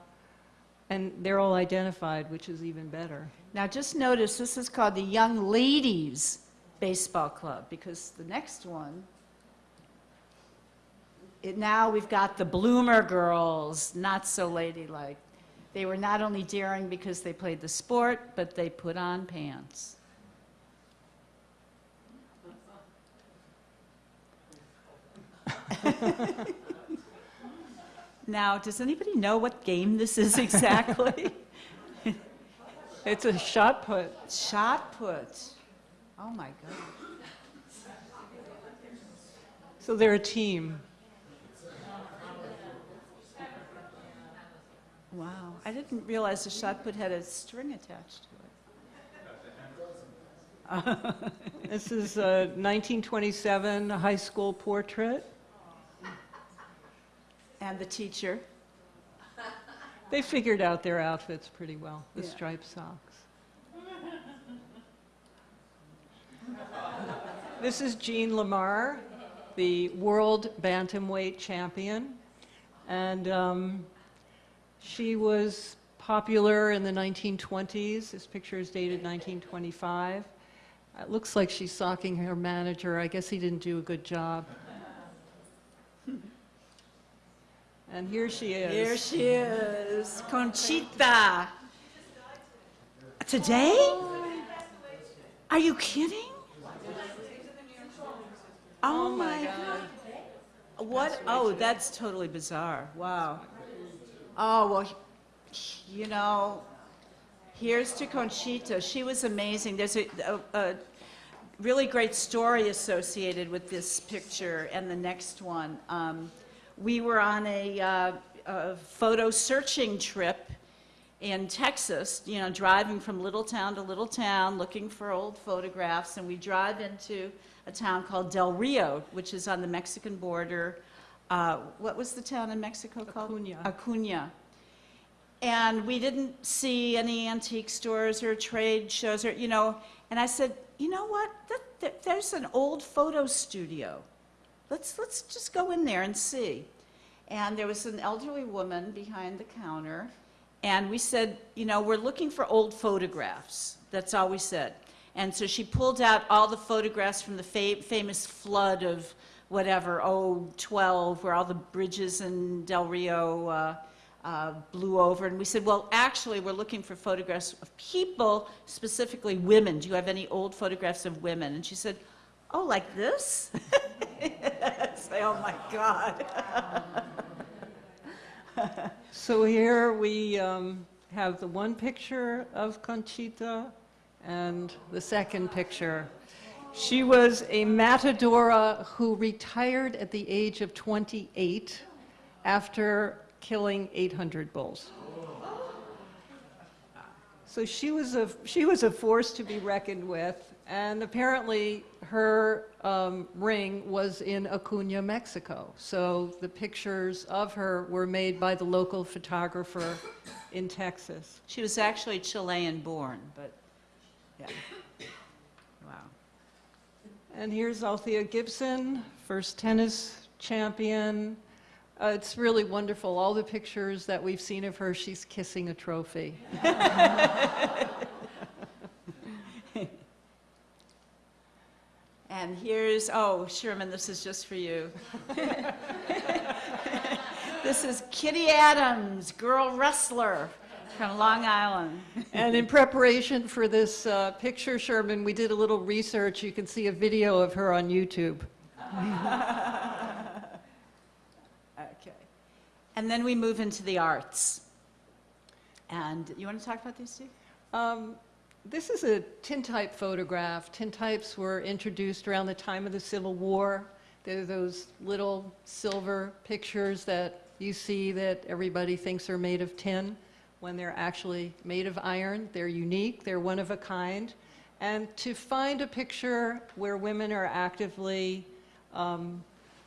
and they're all identified, which is even better. Now, just notice, this is called the Young Ladies Baseball Club, because the next one, it, now we've got the Bloomer Girls, not so ladylike. They were not only daring because they played the sport, but they put on pants. Now, does anybody know what game this is exactly? It's a shot put. Shot put. Oh, my God. So they're a team. Wow. I didn't realize the shot put had a string attached to it. This is a 1927 high school portrait. And the teacher. They figured out their outfits pretty well, the Yeah. striped socks. This is Jean Lamar, the world bantamweight champion. And um, she was popular in the 1920s. This picture is dated 1925. It looks like she's socking her manager. I guess he didn't do a good job. And here she is. Here she is, Conchita. Today? Are you kidding? Oh my God. What? Oh, that's totally bizarre. Wow. Oh, well, you know, here's to Conchita. She was amazing. There's a, a, a really great story associated with this picture and the next one. Um, we were on a, uh, a photo searching trip in Texas, you know, driving from little town to little town, looking for old photographs, and we drive into a town called Del Rio, which is on the Mexican border. Uh, what was the town in Mexico called? Acuna. Acuna. And we didn't see any antique stores or trade shows or, you know, and I said, you know what? That, that, there's an old photo studio. Let's, let's just go in there and see. And there was an elderly woman behind the counter, and we said, you know, we're looking for old photographs. That's all we said. And so she pulled out all the photographs from the fa- famous flood of whatever, oh, 12, where all the bridges in Del Rio uh, uh, blew over. And we said, well, actually, we're looking for photographs of people, specifically women. Do you have any old photographs of women? And she said, oh, like this? Say, oh my God. So here we um, have the one picture of Conchita and the second picture. She was a matadora who retired at the age of 28 after killing 800 bulls. So she was a she was a force to be reckoned with, and apparently her um, ring was in Acuna, Mexico. So the pictures of her were made by the local photographer in Texas. She was actually Chilean born, but, yeah. Wow. And here's Althea Gibson, first tennis champion. Uh, it's really wonderful. All the pictures that we've seen of her, she's kissing a trophy. And here's, oh, Sherman, this is just for you. This is Kitty Adams, girl wrestler from Long Island. And in preparation for this uh, picture, Sherman, we did a little research. You can see a video of her on YouTube. Okay. And then we move into the arts. And you want to talk about these, Steve? Um, this is a tintype photograph. Tintypes were introduced around the time of the Civil War. They're those little silver pictures that you see that everybody thinks are made of tin when they're actually made of iron. They're unique, they're one of a kind. And to find a picture where women are actively um,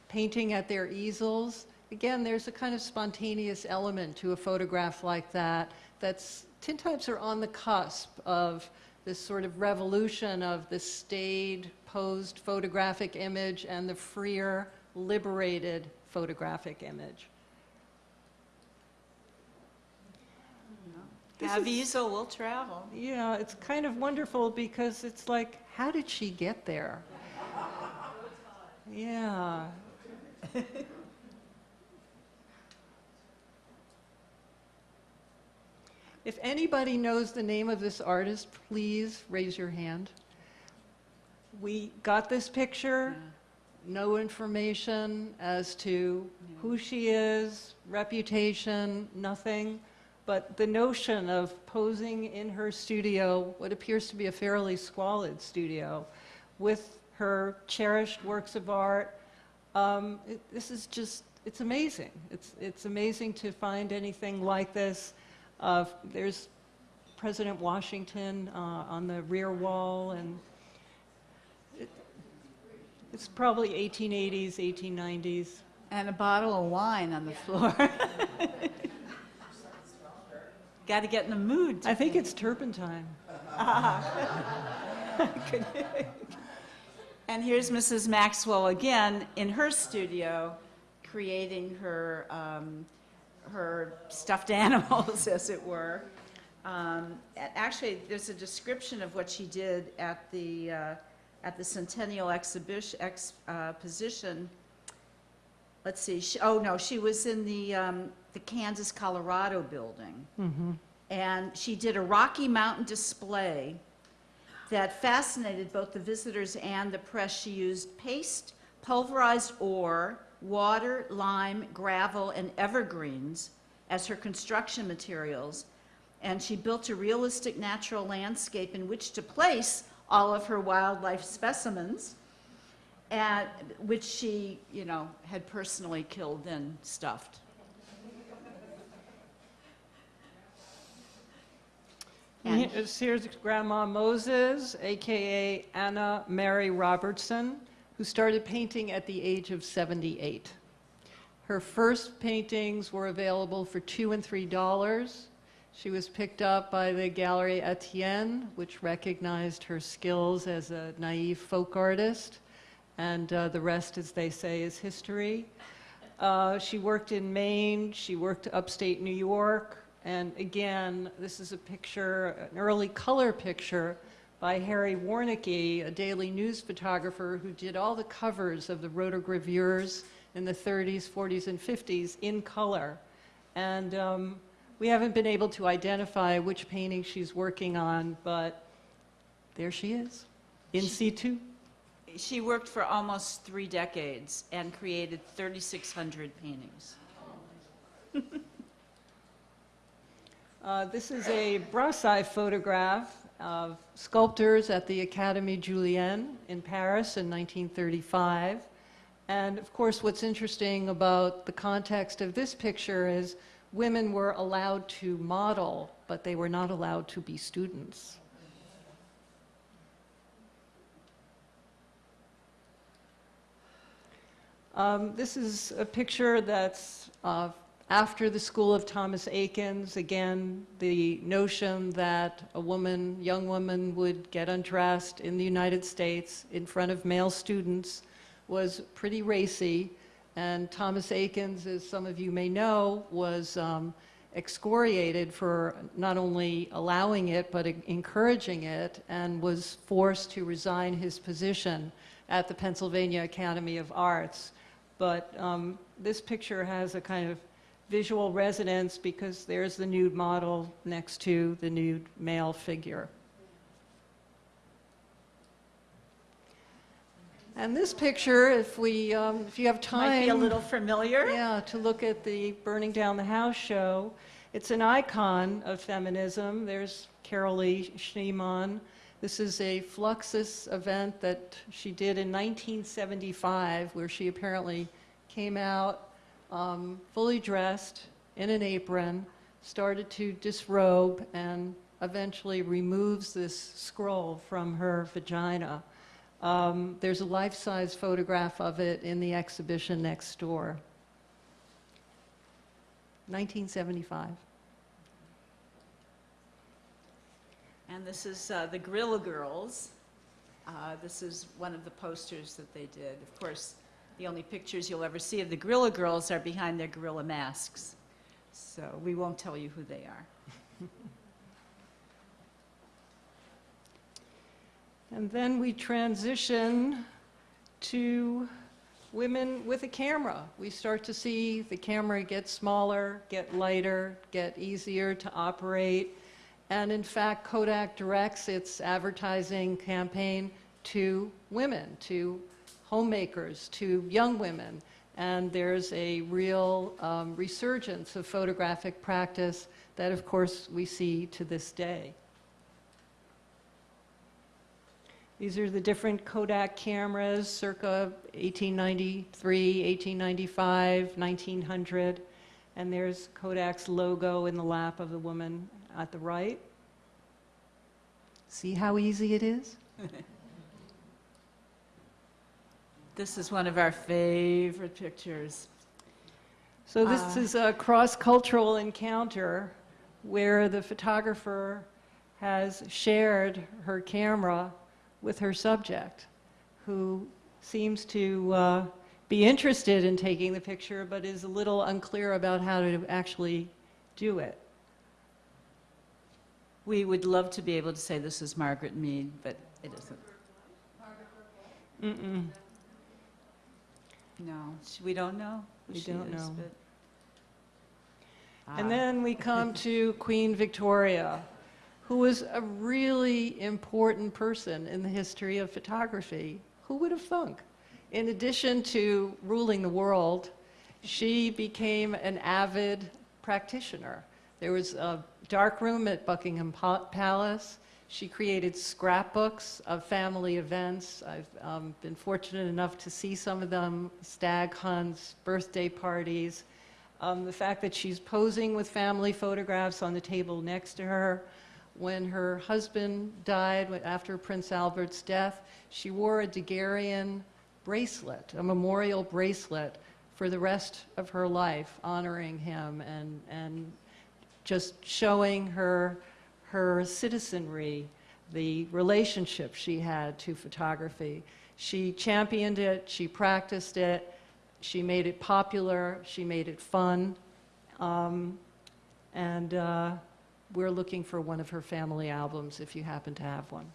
painting at their easels, again, there's a kind of spontaneous element to a photograph like that. That's tintypes are on the cusp of this sort of revolution of the staid, posed photographic image and the freer, liberated photographic image. This Have is- easel, we'll travel. Yeah, it's kind of wonderful because it's like, how did she get there? Yeah. If anybody knows the name of this artist, please raise your hand. We got this picture, no information as to who she is, reputation, nothing. but the notion of posing in her studio, what appears to be a fairly squalid studio, with her cherished works of art, um, it, this is just, it's amazing. It's, it's amazing to find anything like this. Uh, there's President Washington uh, on the rear wall, and it, it's probably 1880s, 1890s. And a bottle of wine on the floor. Got to get in the mood. I think paint. it's turpentine. And here's Mrs. Maxwell again in her studio, creating her, um, her stuffed animals, as it were. Um, Actually, there's a description of what she did at the, uh, at the Centennial Exhibition, exposition. Let's see, she- oh, no, she was in the, um, the Kansas, Colorado building. And she did a Rocky Mountain display that fascinated both the visitors and the press. She used paste, pulverized ore, water, lime, gravel, and evergreens as her construction materials. And she built a realistic natural landscape in which to place all of her wildlife specimens, and, which she, you know, had personally killed and stuffed. And here's Grandma Moses, AKA Anna Mary Robertson, who started painting at the age of 78. Her first paintings were available for two and three dollars. She was picked up by the Gallery Etienne, which recognized her skills as a naive folk artist, and uh, the rest, as they say, is history. Uh, she worked in Maine, she worked upstate New York, and again, this is a picture, an early color picture by Harry Warnecke, a daily news photographer who did all the covers of the rotogravures in the 30s, 40s, and 50s in color. And um, we haven't been able to identify which painting she's working on, but there she is, in situ. She worked for almost three decades and created 3,600 paintings. Uh, This is a Brassai photograph of sculptors at the Académie Julian in Paris in 1935. And of course, what's interesting about the context of this picture is women were allowed to model, but they were not allowed to be students. Um, This is a picture that's uh, after the school of Thomas Eakins, Again, the notion that a woman, young woman, would get undressed in the United States in front of male students was pretty racy. And Thomas Eakins, as some of you may know, was um, excoriated for not only allowing it, but encouraging it, and was forced to resign his position at the Pennsylvania Academy of Arts. But um, this picture has a kind of visual resonance because there's the nude model next to the nude male figure. And this picture, if we, um, if you have time. Might be a little familiar. Yeah, to look at the Burning Down the House show. It's an icon of feminism. There's Carolee Schneemann. This is a Fluxus event that she did in 1975, where she apparently came out um, fully dressed in an apron, started to disrobe, and eventually removes this scroll from her vagina. Um, there's a life-size photograph of it in the exhibition next door. 1975. And this is uh, the Guerrilla Girls. Uh, This is one of the posters that they did. Of course, the only pictures you'll ever see of the Guerrilla Girls are behind their gorilla masks. So we won't tell you who they are. And then we transition to women with a camera. We start to see the camera get smaller, get lighter, get easier to operate. And in fact, Kodak directs its advertising campaign to women, to homemakers, to young women. And there's a real um, resurgence of photographic practice that, of course, we see to this day. These are the different Kodak cameras circa 1893, 1895, 1900. And there's Kodak's logo in the lap of the woman at the right. See how easy it is? This is one of our favorite pictures. So this Uh, is a cross-cultural encounter where the photographer has shared her camera with her subject, who seems to uh, be interested in taking the picture, but is a little unclear about how to actually do it. We would love to be able to say this is Margaret Mead, but it isn't. Mm-mm. No, sh- we don't know who We she don't is, know. but- And Ah. then we come to Queen Victoria, who was a really important person in the history of photography. Who would have thunk? In addition to ruling the world, she became an avid practitioner. There was a dark room at Buckingham Pa- Palace. She created scrapbooks of family events. I've um, been fortunate enough to see some of them stag hunts, birthday parties. Um, the fact that she's posing with family photographs on the table next to her. When her husband died after Prince Albert's death, she wore a Daguerrean bracelet, a memorial bracelet, for the rest of her life, honoring him and, and just showing her, her citizenry, the relationship she had to photography. She championed it, she practiced it, she made it popular, she made it fun. Um, and uh, we're looking for one of her family albums if you happen to have one.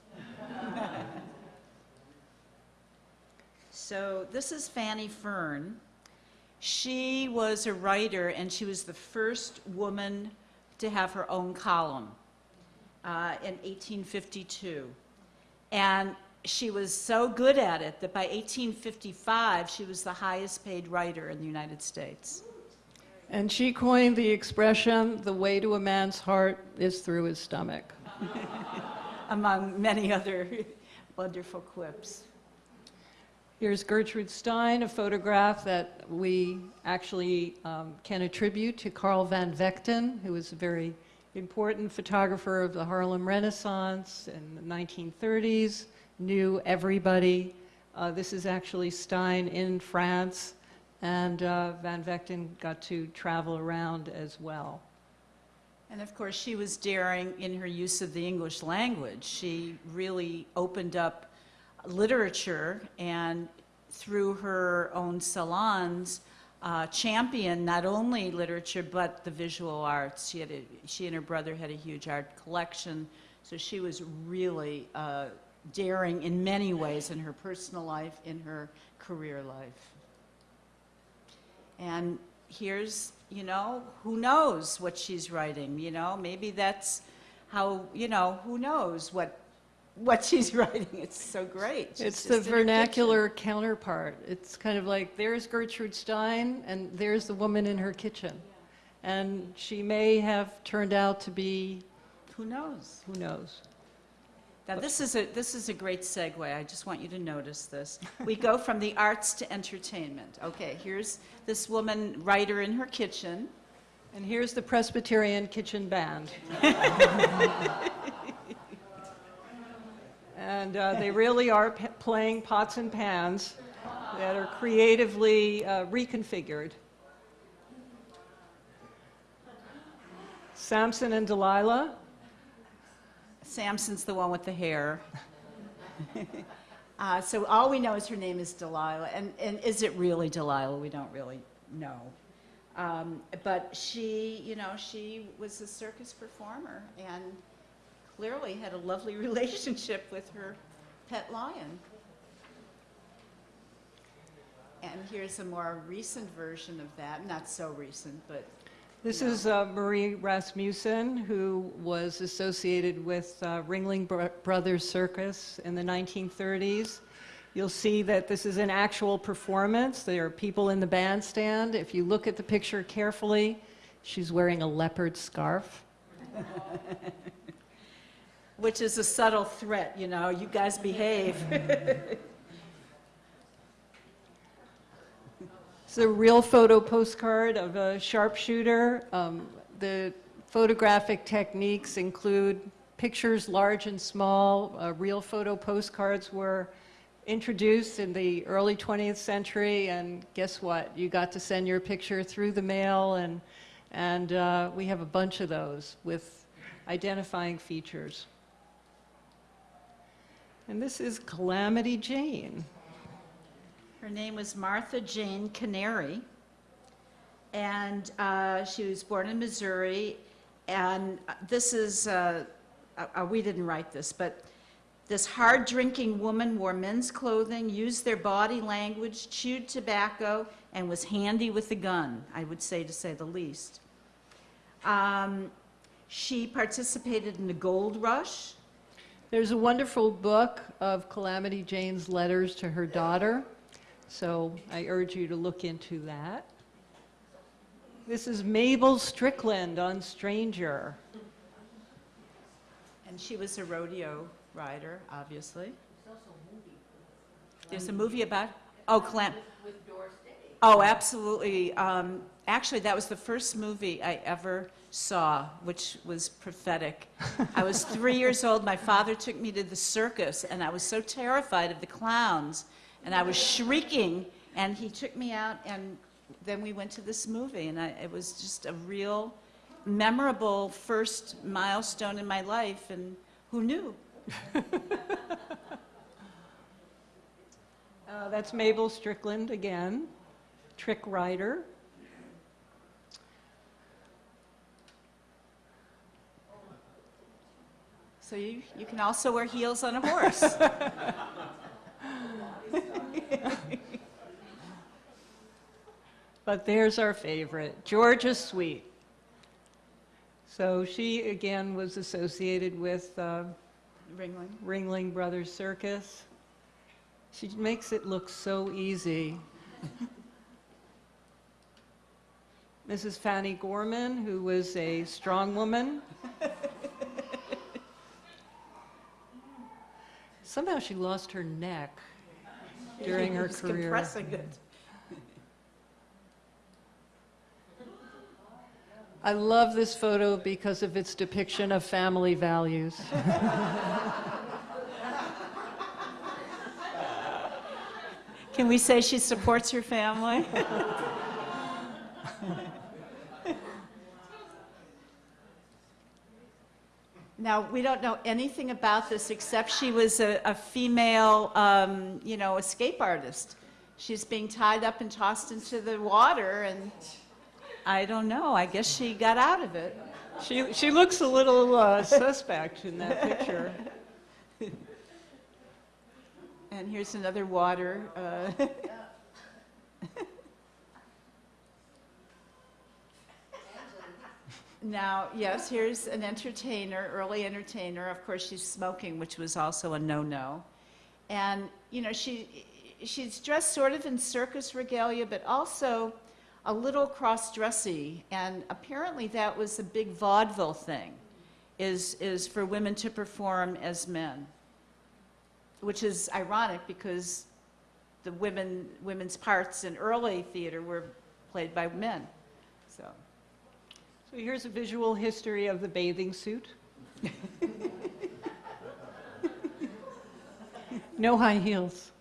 So this is Fanny Fern. She was a writer, and she was the first woman to have her own column uh, in 1852. And she was so good at it that by 1855, she was the highest paid writer in the United States. And she coined the expression, the way to a man's heart is through his stomach. among many other wonderful quips. Here's Gertrude Stein, a photograph that we actually um, can attribute to Carl van Vechten, who was a very important photographer of the Harlem Renaissance in the 1930s, knew everybody. Uh, this is actually Stein in France, and uh, Van Vechten got to travel around as well. And of course, she was daring in her use of the English language. She really opened up literature and through her own salons uh, not only literature but the visual arts. She, had a, she and her brother had a huge art collection, so she was really uh, daring in many ways in her personal life, in her career life. And here's, you know, who knows what she's writing, you know? Maybe that's how, you know, who knows what, what she's writing. It's so great. She's It's the in her kitchen. vernacular counterpart. It's kind of like there's Gertrude Stein and there's the woman in her kitchen. And she may have turned out to be, Who knows? who knows? Now, this is a, this is a great segue. I just want you to notice this. We go from the arts to entertainment. Okay, here's this woman writer in her kitchen. And here's the Presbyterian Kitchen Band. and uh, they really are playing pots and pans that are creatively uh, reconfigured. Samson and Delilah. Samson's the one with the hair. uh, so all we know is her name is Delilah. And, and is it really Delilah? We don't really know. Um, but she, you know, she was a circus performer and clearly had a lovely relationship with her pet lion. And here's a more recent version of that. Not so recent, but This No. is uh, Marie Rasmussen, who was associated with uh, Ringling Bro- Brothers Circus in the 1930s. You'll see that this is an actual performance. There are people in the bandstand. If you look at the picture carefully, she's wearing a leopard scarf. Which is a subtle threat, you know, you guys behave. It's a real photo postcard of a sharpshooter. Um, The photographic techniques include pictures large and small. Uh, Real photo postcards were introduced in the early 20th century, and guess what? You got to send your picture through the mail, and, and uh, we have a bunch of those with identifying features. And this is Calamity Jane. Her name was Martha Jane Canary, and uh, she was born in Missouri. And this is, uh, uh, uh, we didn't write this, but this hard-drinking woman wore men's clothing, used their body language, chewed tobacco, and was handy with a gun, I would say, to say the least. Um, She participated in the gold rush, There's a wonderful book of Calamity Jane's letters to her daughter, so I urge you to look into that. This is Mabel Strickland on Stranger. And she was a rodeo rider, obviously. There's a movie about, oh, Clam. Oh, absolutely. Um, Actually, that was the first movie I ever saw, which was prophetic. I was three years old. My father took me to the circus, and I was so terrified of the clowns, and I was shrieking, and he took me out, and then we went to this movie, and I, it was just a real memorable first milestone in my life, and who knew? Uh, That's Mabel Strickland again, trick rider. So you, you can also wear heels on a horse. But there's our favorite, Georgia Sweet. So she, again, was associated with uh, Ringling. Ringling Brothers Circus. She makes it look so easy. Mrs. Fanny Gorman, who was a strong woman. Somehow she lost her neck during her Just career. compressing it. I love this photo because of its depiction of family values. Can we say she supports her family? Now, we don't know anything about this except she was a, a female, um, you know, escape artist. She's being tied up and tossed into the water, and I don't know. I guess she got out of it. She, she looks a little uh, suspect in that picture. And here's another water. uh, Now, yes, here's an entertainer, early entertainer. Of course, she's smoking, which was also a no-no. And, you know, she, she's dressed sort of in circus regalia, but also a little cross-dressy. And apparently that was a big vaudeville thing, is, is for women to perform as men which is ironic because the women, women's parts in early theater were played by men. So, here's a visual history of the bathing suit. no high heels.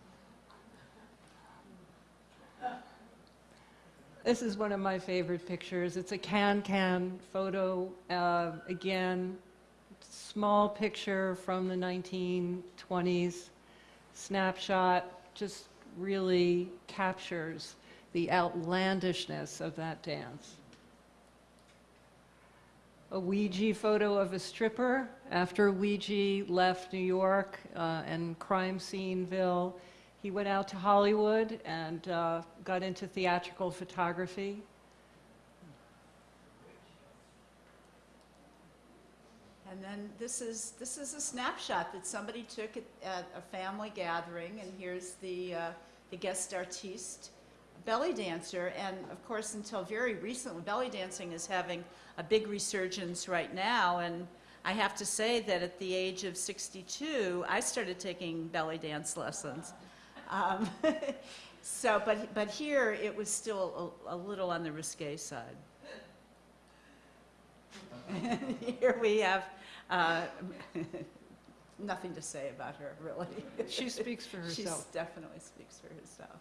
This is one of my favorite pictures. It's a can-can photo. Uh, again, small picture from the 1920s. Snapshot just really captures the outlandishness of that dance. A Weegee photo of a stripper after Weegee left New York uh, and crime sceneville. He went out to Hollywood and uh, got into theatrical photography. and then this is, this is a snapshot that somebody took at, at a family gathering, and here's the, uh, the guest artiste belly dancer, and of course, until very recently, belly dancing is having a big resurgence right now, and I have to say that at the age of 62, I started taking belly dance lessons. Um, So, but, but here, it was still a, a little on the risque side. Here we have, uh, nothing to say about her, really. She speaks for herself. She definitely speaks for herself.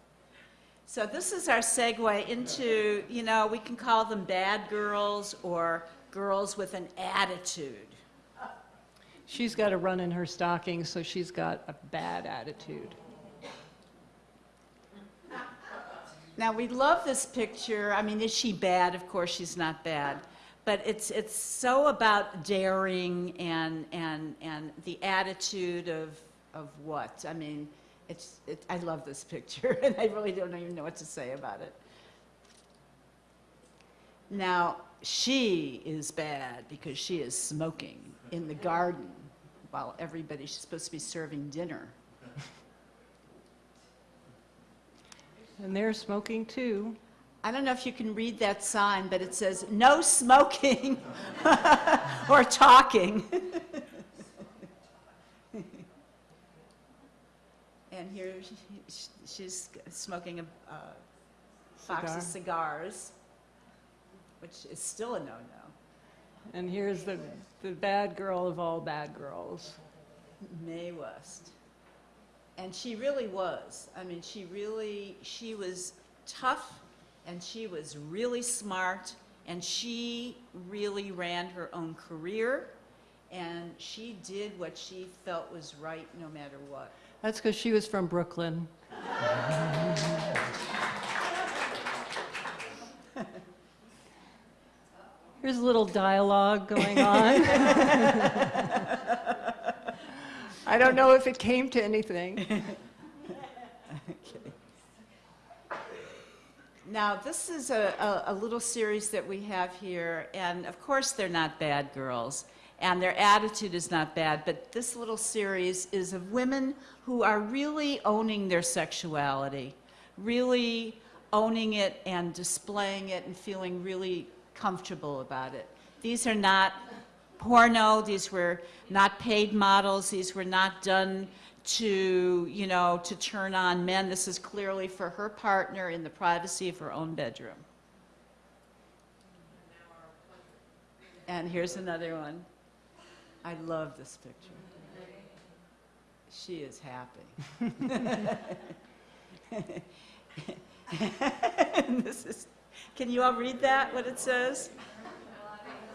So this is our segue into, you know, we can call them bad girls or girls with an attitude. She's got a run in her stocking, so she's got a bad attitude. Now, we love this picture. I mean, is she bad? Of course, she's not bad. But it's, it's so about daring and, and, and the attitude of, of what? I mean, it's, it, I love this picture, and I really don't even know what to say about it. Now, she is bad because she is smoking in the garden while everybody, she's supposed to be serving dinner. And they're smoking too. I don't know if you can read that sign, but it says, "No smoking or talking." And here she- she's smoking a uh, box of cigars, which is still a no-no. And here's the, the bad girl of all bad girls. Mae West. And she really was. I mean, she really, she was tough and she was really smart and she really ran her own career and she did what she felt was right no matter what. That's because she was from Brooklyn. Here's a little dialogue going on. I don't know if it came to anything. okay. Now, this is a, a, a little series that we have here, and of course, they're not bad girls, and their attitude is not bad, but this little series is of women who are really owning their sexuality, really owning it and displaying it and feeling really comfortable about it. These are not porno, these were not paid models, these were not done to, you know, to turn on men. This is clearly for her partner in the privacy of her own bedroom. And here's another one. I love this picture. She is happy. This is, can you all read that, what it says?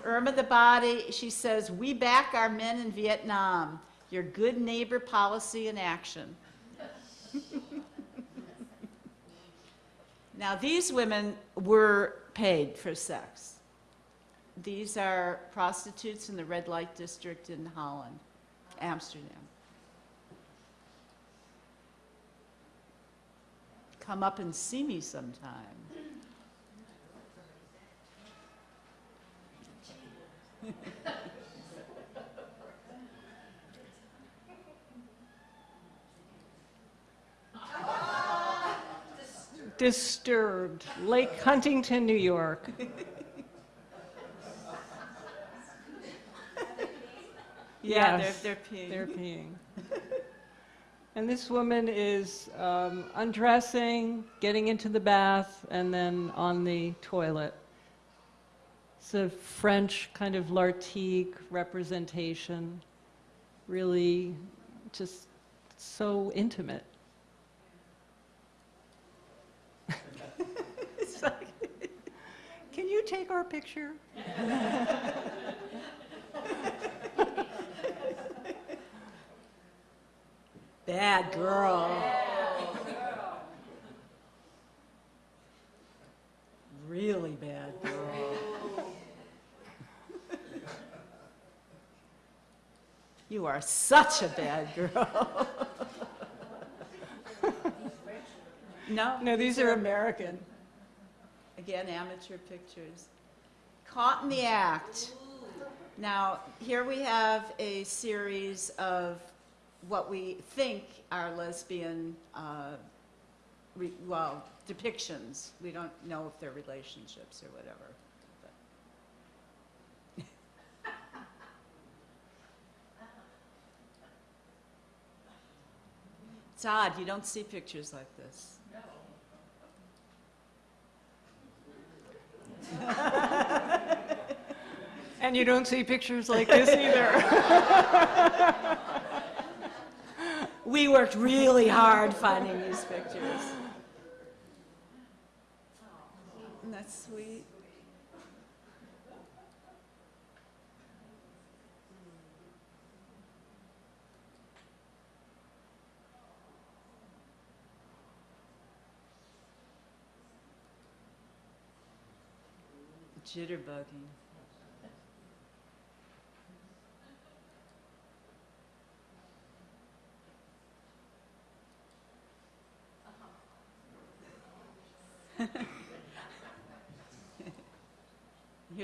Irma the Body, she says, "We back our men in Vietnam. Your good neighbor policy in action." Now, these women were paid for sex. These are prostitutes in the red light district in Holland, Amsterdam. Come up and see me sometime. Disturbed, Lake Huntington, New York. Yeah, Yes, they're, they're peeing. They're peeing. And this woman is um, undressing, getting into the bath, and then on the toilet. It's a French kind of Lartigue representation, really just so intimate. Like- Can you take our picture? Bad girl. Really bad girl. You are such a bad girl. No? No, these are American. Again, amateur pictures. Caught in the act. Now, here we have a series of what we think are lesbian uh, well, depictions. We don't know if they're relationships or whatever. It's odd, you don't see pictures like this. And you don't see pictures like this either. We worked really hard finding these pictures. Isn't that sweet? Jitterbugging.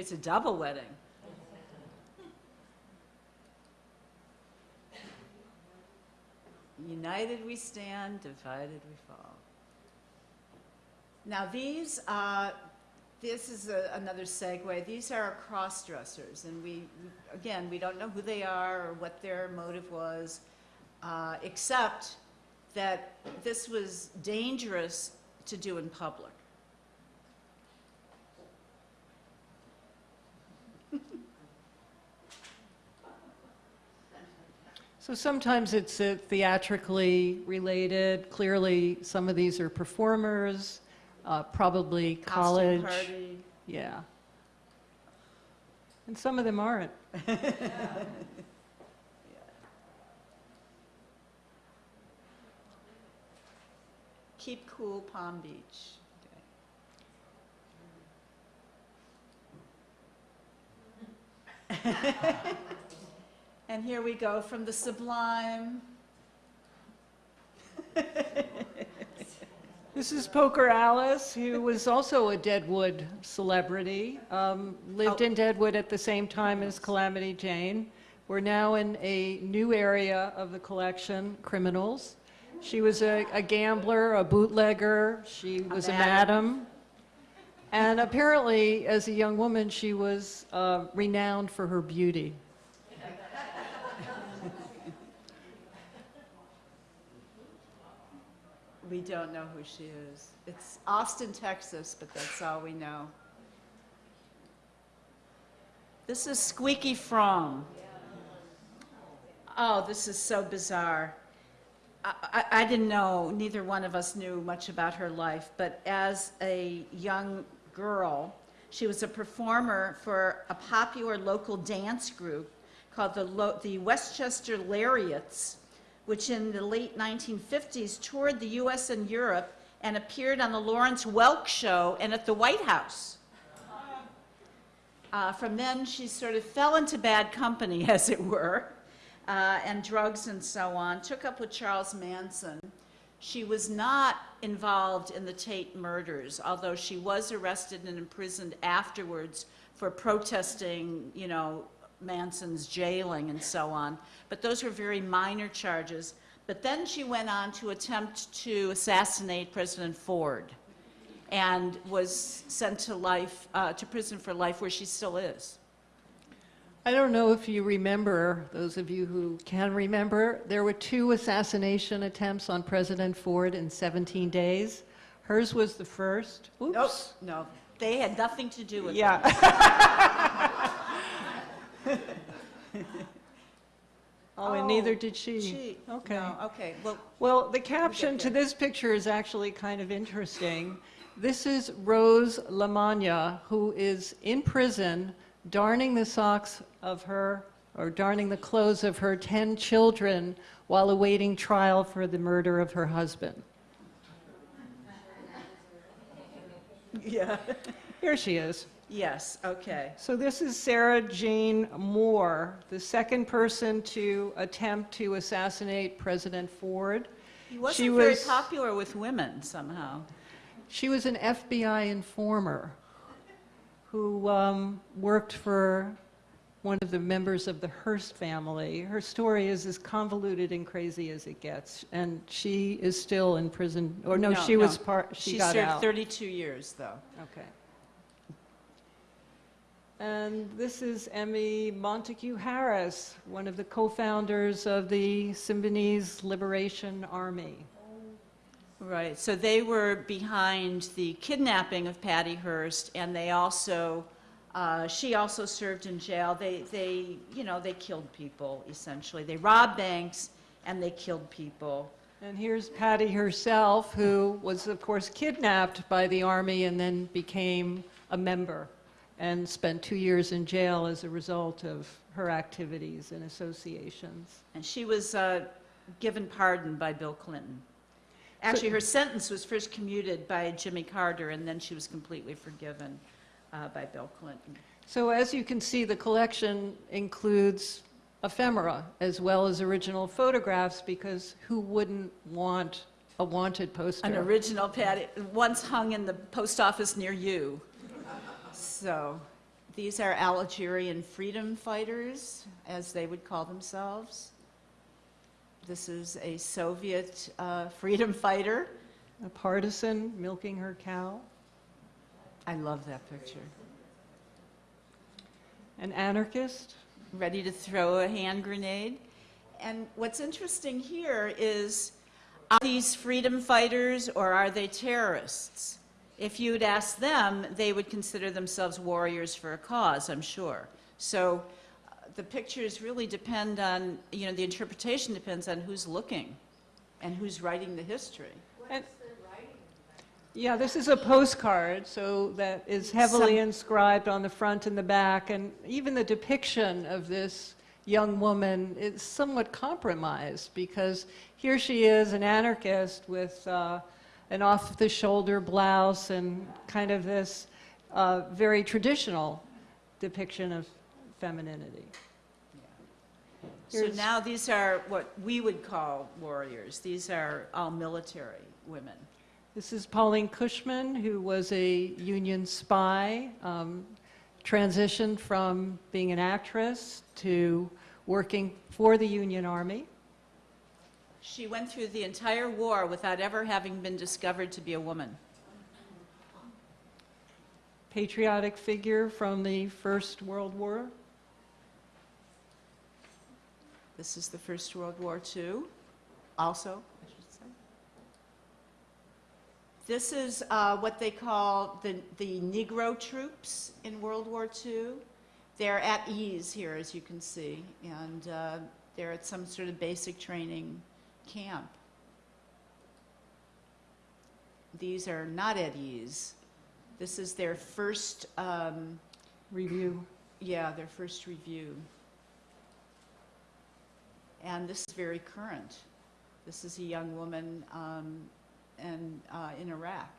Here's a double wedding. United we stand, divided we fall. Now these, uh, this is a- another segue. These are cross-dressers, and we, again, we don't know who they are or what their motive was, uh, except that this was dangerous to do in public. So sometimes it's uh, theatrically related. Clearly, some of these are performers, uh, probably Costume college. party. Yeah. And some of them aren't. Keep cool, Palm Beach. Okay. And here we go from the sublime. This is Poker Alice, who was also a Deadwood celebrity, um, lived Oh. in Deadwood at the same time as Calamity Jane. We're now in a new area of the collection, criminals. She was a, a gambler, a bootlegger, she was a madam. madam. And apparently, as a young woman, she was uh, renowned for her beauty. We don't know who she is. It's Austin, Texas, but that's all we know. This is Squeaky Fromme. Oh, this is so bizarre. I, I, I didn't know, neither one of us knew much about her life, but as a young girl, she was a performer for a popular local dance group called the, Lo- the Westchester Lariats, which in the late 1950s toured the US and Europe and appeared on the Lawrence Welk Show and at the White House. Uh, from then, she sort of fell into bad company, as it were, uh, and drugs and so on, took up with Charles Manson. She was not involved in the Tate murders, although she was arrested and imprisoned afterwards for protesting, you know, Manson's jailing and so on. But those were very minor charges. But then she went on to attempt to assassinate President Ford and was sent to life, uh, to prison for life, where she still is. I don't know if you remember, those of you who can remember, there were two assassination attempts on President Ford in 17 days. Hers was the first. Nope, Oops. no, they had nothing to do with it. Yeah. Oh, and neither oh, did she. She, Okay. no, okay, well, Well, the caption to this picture is actually kind of interesting. This is Rose Lamagna, who is in prison darning the socks of her, or darning the clothes of her 10 children while awaiting trial for the murder of her husband. yeah, Here she is. Yes, okay. So this is Sarah Jane Moore, the second person to attempt to assassinate President Ford. He She wasn't very was- popular with women somehow. She was an FBI informer who um, worked for one of the members of the Hearst family. Her story is as convoluted and crazy as it gets, and she is still in prison, or no, she was part, she She got served out. 32 years, though. Okay. And this is Emily Montague Harris, one of the co-founders of the Symbionese Liberation Army. Right, so they were behind the kidnapping of Patty Hearst, and they also, uh, she also served in jail. They, they, you know, they killed people, essentially. They robbed banks, and they killed people. And here's Patty herself, who was, of course, kidnapped by the army and then became a member and spent two years in jail as a result of her activities and associations. And she was uh, given pardon by Bill Clinton. Actually, her sentence was first commuted by Jimmy Carter, and then she was completely forgiven uh, by Bill Clinton. So as you can see, the collection includes ephemera as well as original photographs because who wouldn't want a wanted poster? An original Patty, once hung in the post office near you. So, these are Algerian freedom fighters, as they would call themselves. This is a Soviet uh, freedom fighter. A partisan milking her cow? I love that picture. An anarchist? ready to throw a hand grenade. And what's interesting here is, are these freedom fighters or are they terrorists? If you'd ask them, they would consider themselves warriors for a cause, I'm sure. So uh, the pictures really depend on, you know, the interpretation depends on who's looking and who's writing the history. And- Yeah, this is a postcard, so that is heavily Some- inscribed on the front and the back, and even the depiction of this young woman is somewhat compromised because here she is, an anarchist with uh, an off-the-shoulder blouse and kind of this uh, very traditional depiction of femininity. So now these are what we would call warriors. These are all military women. This is Pauline Cushman, who was a Union spy, um, transitioned from being an actress to working for the Union Army. She went through the entire war without ever having been discovered to be a woman. Patriotic figure from the First World War. This is the First World War II, also, I should say. This is uh, what they call the, the Negro troops in World War II. They're at ease here, as you can see, and uh, they're at some sort of basic training camp. These are not at ease. This is their first, um, Review. yeah, their first review. And this is very current. This is a young woman um, and, uh, in Iraq.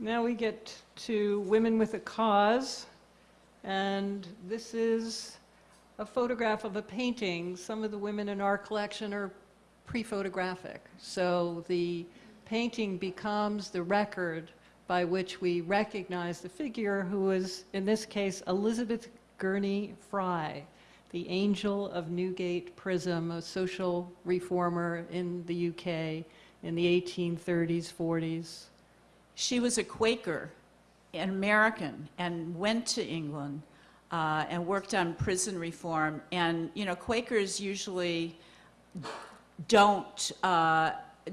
Now we get to Women with a Cause, and this is a photograph of a painting. Some of the women in our collection are pre-photographic, so the painting becomes the record by which we recognize the figure who is, in this case, Elizabeth Gurney Fry, the angel of Newgate Prison, a social reformer in the UK in the 1830s, 40s. She was a Quaker, an American, and went to England uh, and worked on prison reform. And, you know, Quakers usually don't, uh,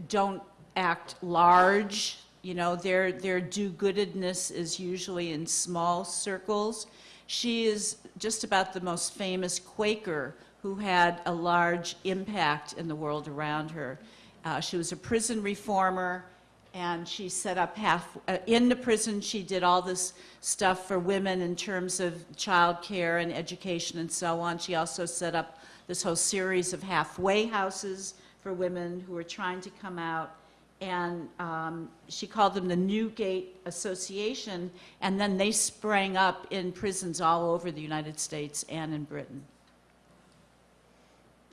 don't act large. You know, their, their do-goodedness is usually in small circles. She is just about the most famous Quaker who had a large impact in the world around her. Uh, she was a prison reformer, and she set up half, uh, in the prison, she did all this stuff for women in terms of child care and education and so on. She also set up this whole series of halfway houses for women who were trying to come out. And um, she called them the Newgate Association, and then they sprang up in prisons all over the United States and in Britain.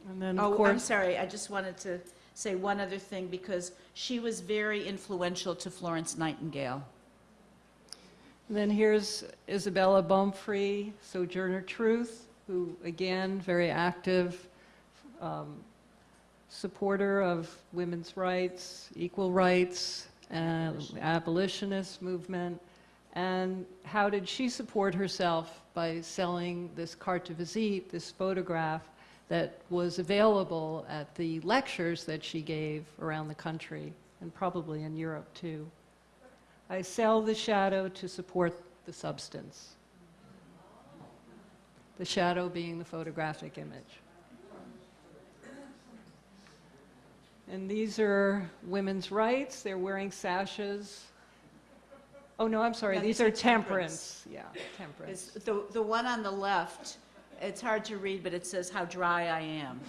And then, Oh, I'm sorry, I just wanted to say one other thing, because she was very influential to Florence Nightingale. And then here's Isabella Baumfree, Sojourner Truth, who, again, very active um, supporter of women's rights, equal rights, and abolitionist movement. And how did she support herself by selling this carte de visite, this photograph that was available at the lectures that she gave around the country and probably in Europe too? I sell the shadow to support the substance. The shadow being the photographic image. And these are women's rights. They're wearing sashes. Oh, no, I'm sorry. No, These these are temperance. temperance. Yeah, temperance. It's the, the one on the left, it's hard to read, but it says how dry I am.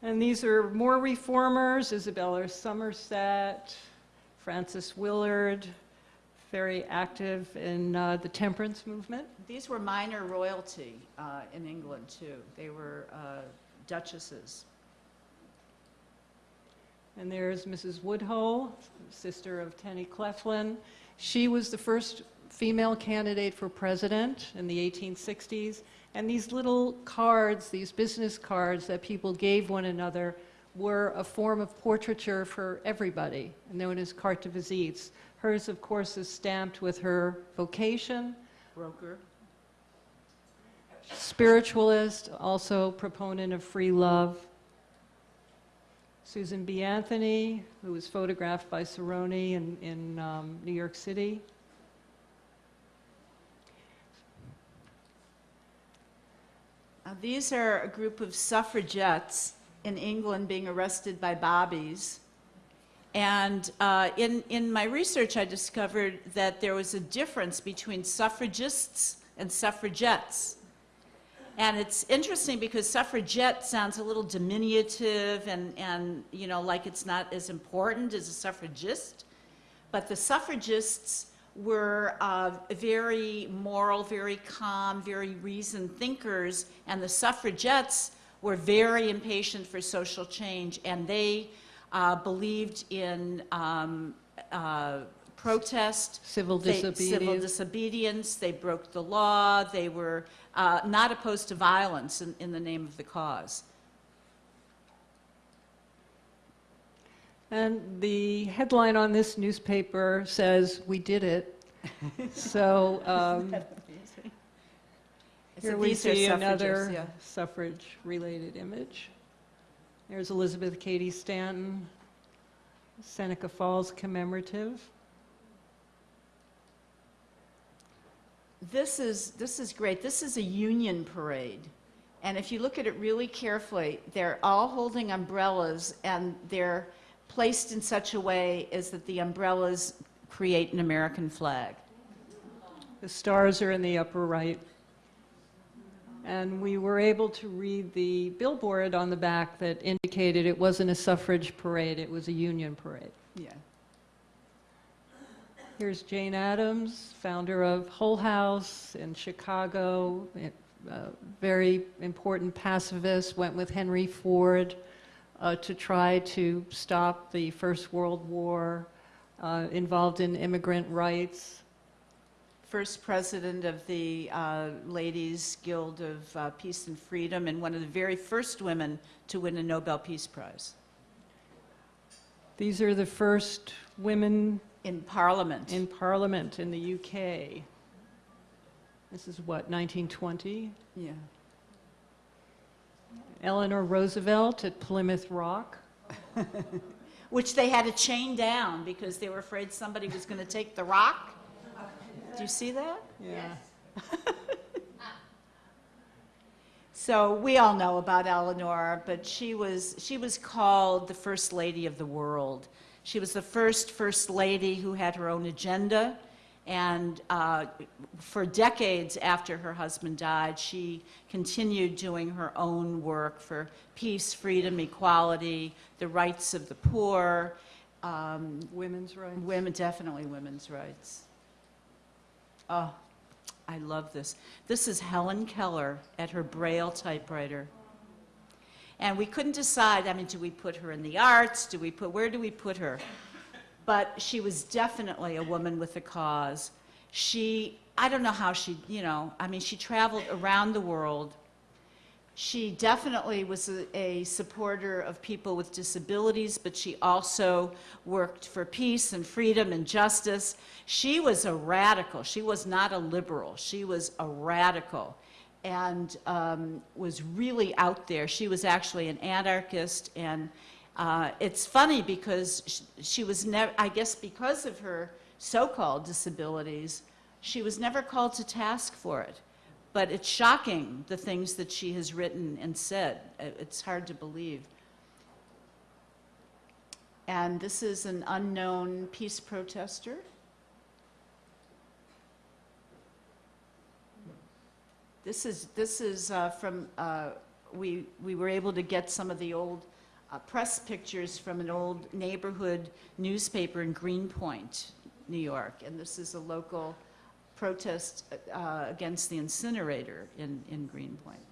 And these are more reformers, Isabella Somerset, Frances Willard, very active in uh, the temperance movement. These were minor royalty uh, in England, too. They were uh, duchesses. And there's Mrs. Woodhull, sister of Tennie Claflin. She was the first female candidate for president in the 1860s. And these little cards, these business cards that people gave one another, were a form of portraiture for everybody, known as carte de visites. Hers, of course, is stamped with her vocation, Broker. spiritualist, also proponent of free love. Susan B. Anthony, who was photographed by Sarony in, in um, New York City. Uh, These are a group of suffragettes in England being arrested by bobbies. And uh, in, in my research, I discovered that there was a difference between suffragists and suffragettes. And it's interesting because suffragette sounds a little diminutive and, and, you know, like it's not as important as a suffragist. But the suffragists were uh, very moral, very calm, very reasoned thinkers, and the suffragettes were very impatient for social change, and they uh, believed in um, uh, protest. Civil They- Civil disobedience. disobedience, they broke the law, they were uh, not opposed to violence in, in the name of the cause. And the headline on this newspaper says, "We did it." so um, So here we see another yeah. suffrage-related image. There's Elizabeth Cady Stanton, Seneca Falls commemorative. This is, this is great. This is a union parade. And if you look at it really carefully, they're all holding umbrellas and they're placed in such a way as that the umbrellas create an American flag. The stars are in the upper right. And we were able to read the billboard on the back that indicated it wasn't a suffrage parade, it was a union parade. Yeah. Here's Jane Addams, founder of Hull House in Chicago, a very important pacifist, went with Henry Ford uh, to try to stop the First World War, uh, involved in immigrant rights. First president of the uh, Ladies Guild of uh, Peace and Freedom and one of the very first women to win a Nobel Peace Prize These are the first women in Parliament. in Parliament in the UK. This is what, 1920? Yeah. Eleanor Roosevelt at Plymouth Rock. Which they had to chain down because they were afraid somebody was going to take the rock. Do you see that? Yeah. So we all know about Eleanor, but she was, she was called the First Lady of the World. She was the first First Lady who had her own agenda, and uh, for decades after her husband died, she continued doing her own work for peace, freedom, equality, the rights of the poor, um, Women's rights. Women, definitely women's rights. Oh, I love this. This is Helen Keller at her Braille typewriter. And we couldn't decide, I mean, do we put her in the arts? Do we put, where do we put her? but she was definitely a woman with a cause. She, I don't know how she, you know, I mean, she traveled around the world. She definitely was a, a supporter of people with disabilities, but she also worked for peace and freedom and justice. She was a radical. She was not a liberal. She was a radical and um, was really out there. She was actually an anarchist, and uh, it's funny because she, she was never, I guess because of her so-called disabilities, she was never called to task for it. But it's shocking, the things that she has written and said. It's hard to believe. And this is an unknown peace protester. This is, this is uh, from, uh, we, we were able to get some of the old uh, press pictures from an old neighborhood newspaper in Greenpoint, New York. And this is a local protest uh, against the incinerator in, in Greenpoint.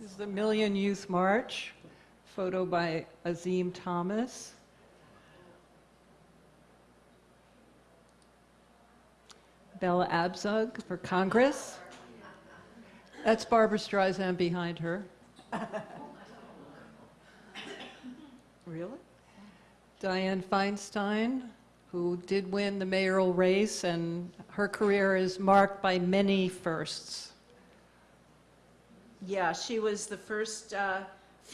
This is the Million Youth March, photo by Azim Thomas. Bella Abzug for Congress. That's Barbara Streisand behind her. Really? Dianne Feinstein, who did win the mayoral race, and her career is marked by many firsts. Yeah, she was the first uh,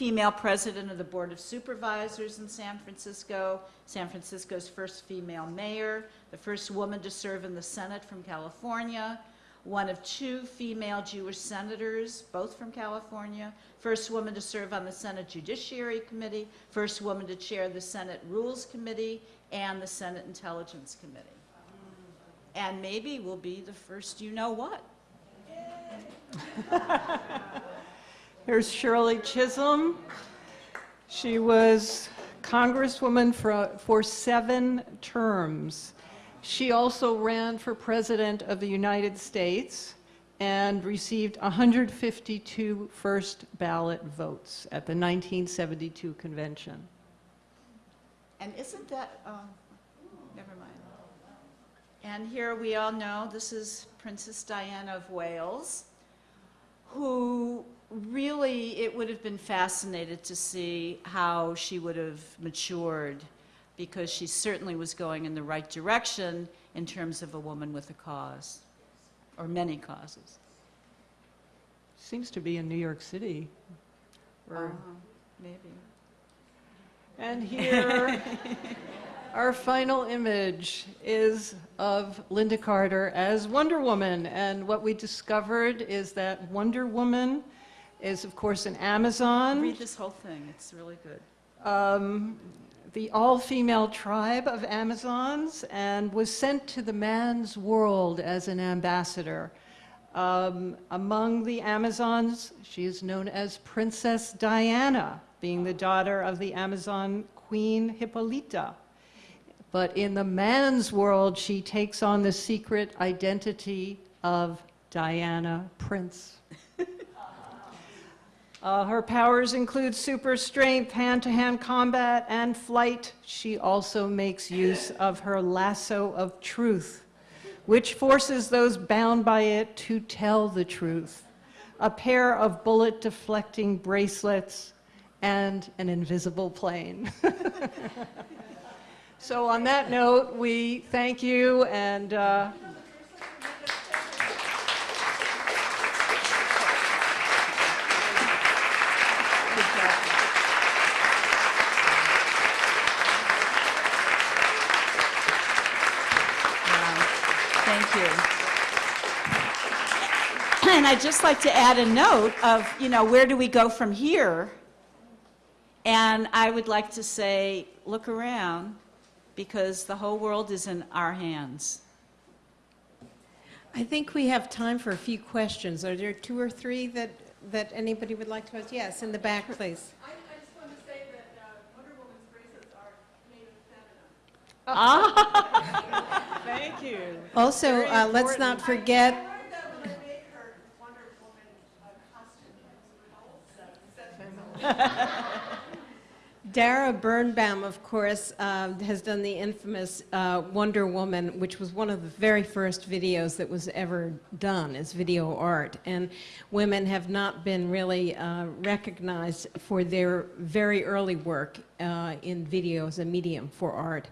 female president of the Board of Supervisors in San Francisco, San Francisco's first female mayor, the first woman to serve in the Senate from California, one of two female Jewish senators, both from California, first woman to serve on the Senate Judiciary Committee, first woman to chair the Senate Rules Committee and the Senate Intelligence Committee. And maybe we'll be the first you-know-what. Here's Shirley Chisholm. She was Congresswoman for, for seven terms. She also ran for President of the United States and received 152 first ballot votes at the 1972 convention. And isn't that, oh, never mind. And here we all know, this is Princess Diana of Wales, who really, it would have been fascinated to see how she would have matured, because she certainly was going in the right direction in terms of a woman with a cause, or many causes. Seems to be in New York City. Or- Uh-huh, Maybe. And here, our final image is of Lynda Carter as Wonder Woman. And what we discovered is that Wonder Woman is, of course, an Amazon, Read this whole thing, it's really good. um, the all-female tribe of Amazons, and was sent to the man's world as an ambassador. Um, among the Amazons, she is known as Princess Diana, being the daughter of the Amazon queen Hippolyta. But in the man's world, she takes on the secret identity of Diana Prince. Uh, her powers include super strength, hand-to-hand combat, and flight. She also makes use of her lasso of truth, which forces those bound by it to tell the truth. A pair of bullet-deflecting bracelets and an invisible plane. so on that note, we thank you and uh, you. And I'd just like to add a note of, you know, where do we go from here? And I would like to say, look around, because the whole world is in our hands. I think we have time for a few questions. Are there two or three that, that anybody would like to ask? Yes, in the back, please. I, I just want to say that uh, Wonder Woman's bracelets are made of feminine. thank you. Also, uh, let's not forget, learned that when I made her Wonder Woman uh, costume. It was called Dara Birnbaum, of course, um, has done the infamous uh, Wonder Woman, which was one of the very first videos that was ever done as video art. And women have not been really uh, recognized for their very early work uh, in video as a medium for art.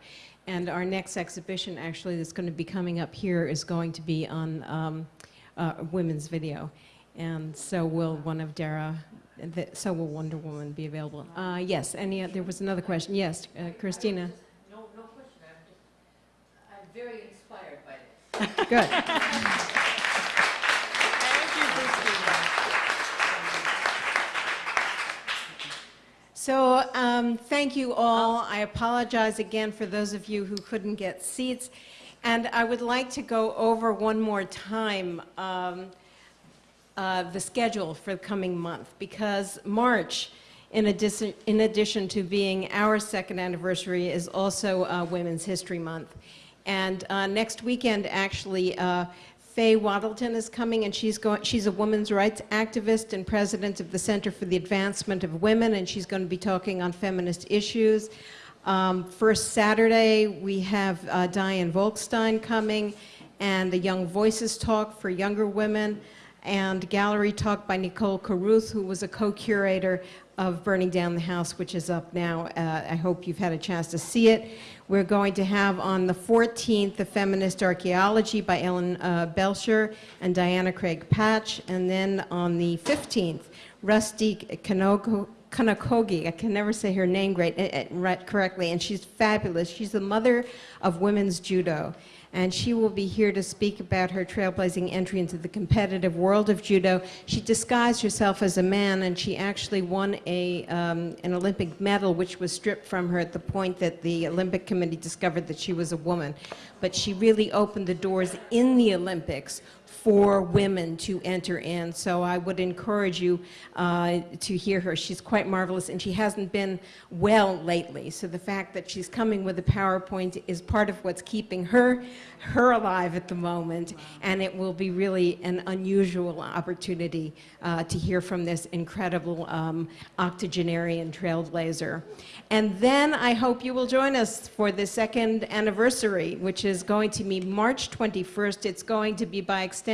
And our next exhibition, actually, that's going to be coming up here is going to be on um, uh, women's video. And so will one of Dara, so will Wonder Woman be available. Uh, yes, any, there was another question. Yes, uh, Christina. No, no question, I'm just, I'm very inspired by this. Good. Thank you, Christina. So um, thank you all. I apologize again for those of you who couldn't get seats. And I would like to go over one more time um, uh, the schedule for the coming month because March, in addition, in addition to being our second anniversary, is also uh, Women's History Month. And uh, next weekend, actually, uh, Faye Wattleton is coming, and she's going. She's a women's rights activist and president of the Center for the Advancement of Women, and she's going to be talking on feminist issues. Um, first Saturday, we have uh, Diane Wolkstein coming, and the Young Voices talk for younger women, and gallery talk by Nicole Caruth, who was a co-curator of Burning Down the House, which is up now. Uh, I hope you've had a chance to see it. We're going to have on the 14th the Feminist Archaeology by Ellen uh, Belcher and Diana Craig Patch, and then on the 15th, Rusty Kanoko. Kanokogi, I can never say her name great, eh, eh, right, correctly, and she's fabulous. She's the mother of women's judo, and she will be here to speak about her trailblazing entry into the competitive world of judo. She disguised herself as a man, and she actually won a, um, an Olympic medal, which was stripped from her at the point that the Olympic Committee discovered that she was a woman. But she really opened the doors in the Olympics for women to enter in. So I would encourage you uh, to hear her. She's quite marvelous, and she hasn't been well lately. So the fact that she's coming with a PowerPoint is part of what's keeping her her alive at the moment, and it will be really an unusual opportunity uh, to hear from this incredible um, octogenarian trailblazer. And then I hope you will join us for the second anniversary, which is going to be March 21st. It's going to be by extension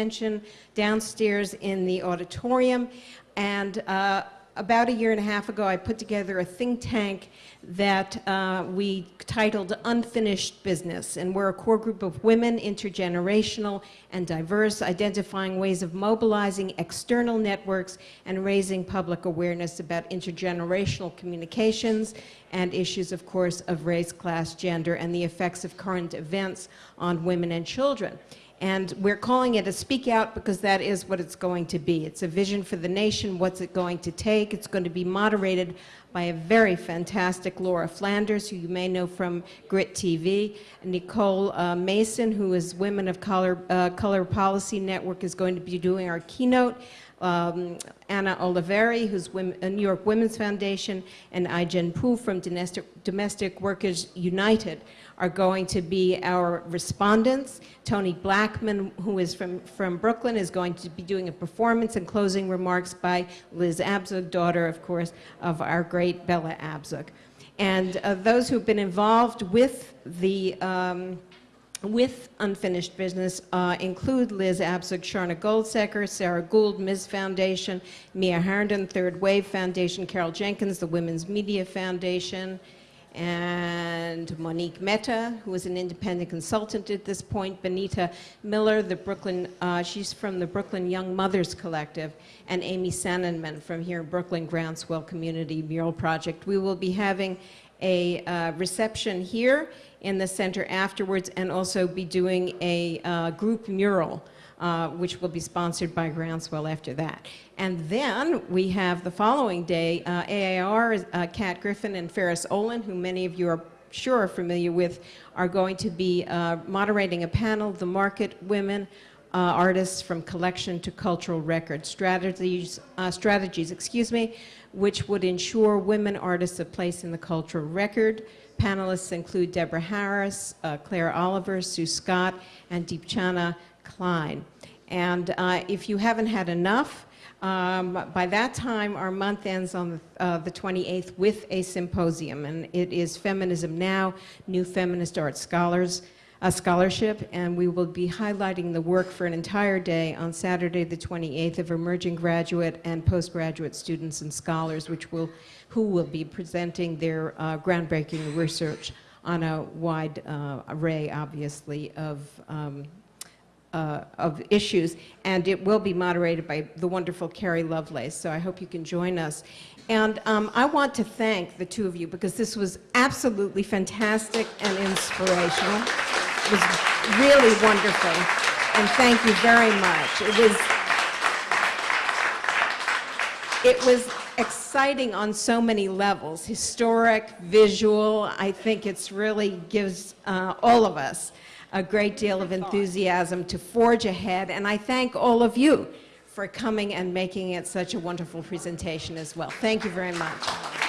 downstairs in the auditorium. And uh, about a year and a half ago, I put together a think tank that uh, we titled Unfinished Business. And we're a core group of women, intergenerational and diverse, identifying ways of mobilizing external networks and raising public awareness about intergenerational communications and issues, of course, of race, class, gender, and the effects of current events on women and children. And we're calling it a speak out because that is what it's going to be. It's a vision for the nation. What's it going to take? It's going to be moderated by a very fantastic Laura Flanders, who you may know from Grit TV. Nicole uh, Mason, who is Women of Color, uh, Color Policy Network, is going to be doing our keynote. Um, Anna Oliveira, who's women, uh, New York Women's Foundation, and Ai-jen Poo from Domestic, Domestic Workers United are going to be our respondents. Toni Blackman, who is from, from Brooklyn, is going to be doing a performance and closing remarks by Liz Abzug, daughter, of course, of our great Bella Abzug. And uh, those who've been involved with the um, with unfinished business uh, include Liz Abzug, Sharna Goldseker, Sarah Gould, Ms. Foundation, Mia Harrington, Third Wave Foundation, Carol Jenkins, the Women's Media Foundation, and Monique Mehta, who is an independent consultant at this point, Benita Miller, the Brooklyn, uh, she's from the Brooklyn Young Mothers Collective, and Amy Sananman from here in Brooklyn Groundswell Community Mural Project. We will be having a uh, reception here in the center afterwards and also be doing a uh, group mural uh, which will be sponsored by Groundswell after that. And then we have the following day, uh, AAR, uh, Kat Griffin and Ferris Olin, who many of you are sure are familiar with, are going to be uh, moderating a panel, The Market Women, uh, artists from collection to cultural record strategies, uh, strategies, excuse me, which would ensure women artists a place in the cultural record. Panelists include Deborah Harris, uh, Claire Oliver, Sue Scott, and Deepchana Klein. And uh, if you haven't had enough Um, By that time, our month ends on the uh, the 28th with a symposium, and it is Feminism Now, New Feminist Art Scholars, a scholarship, and we will be highlighting the work for an entire day on Saturday, the 28th, of emerging graduate and postgraduate students and scholars, which will, who will be presenting their uh, groundbreaking research on a wide uh, array, obviously, of um, uh, of issues, and it will be moderated by the wonderful Carey Lovelace, so I hope you can join us. And um, I want to thank the two of you because this was absolutely fantastic and inspirational. It was really wonderful, and thank you very much. It was it was exciting on so many levels, historic, visual. I think it's really gives uh, all of us a great deal of enthusiasm to forge ahead, and I thank all of you for coming and making it such a wonderful presentation as well. Thank you very much.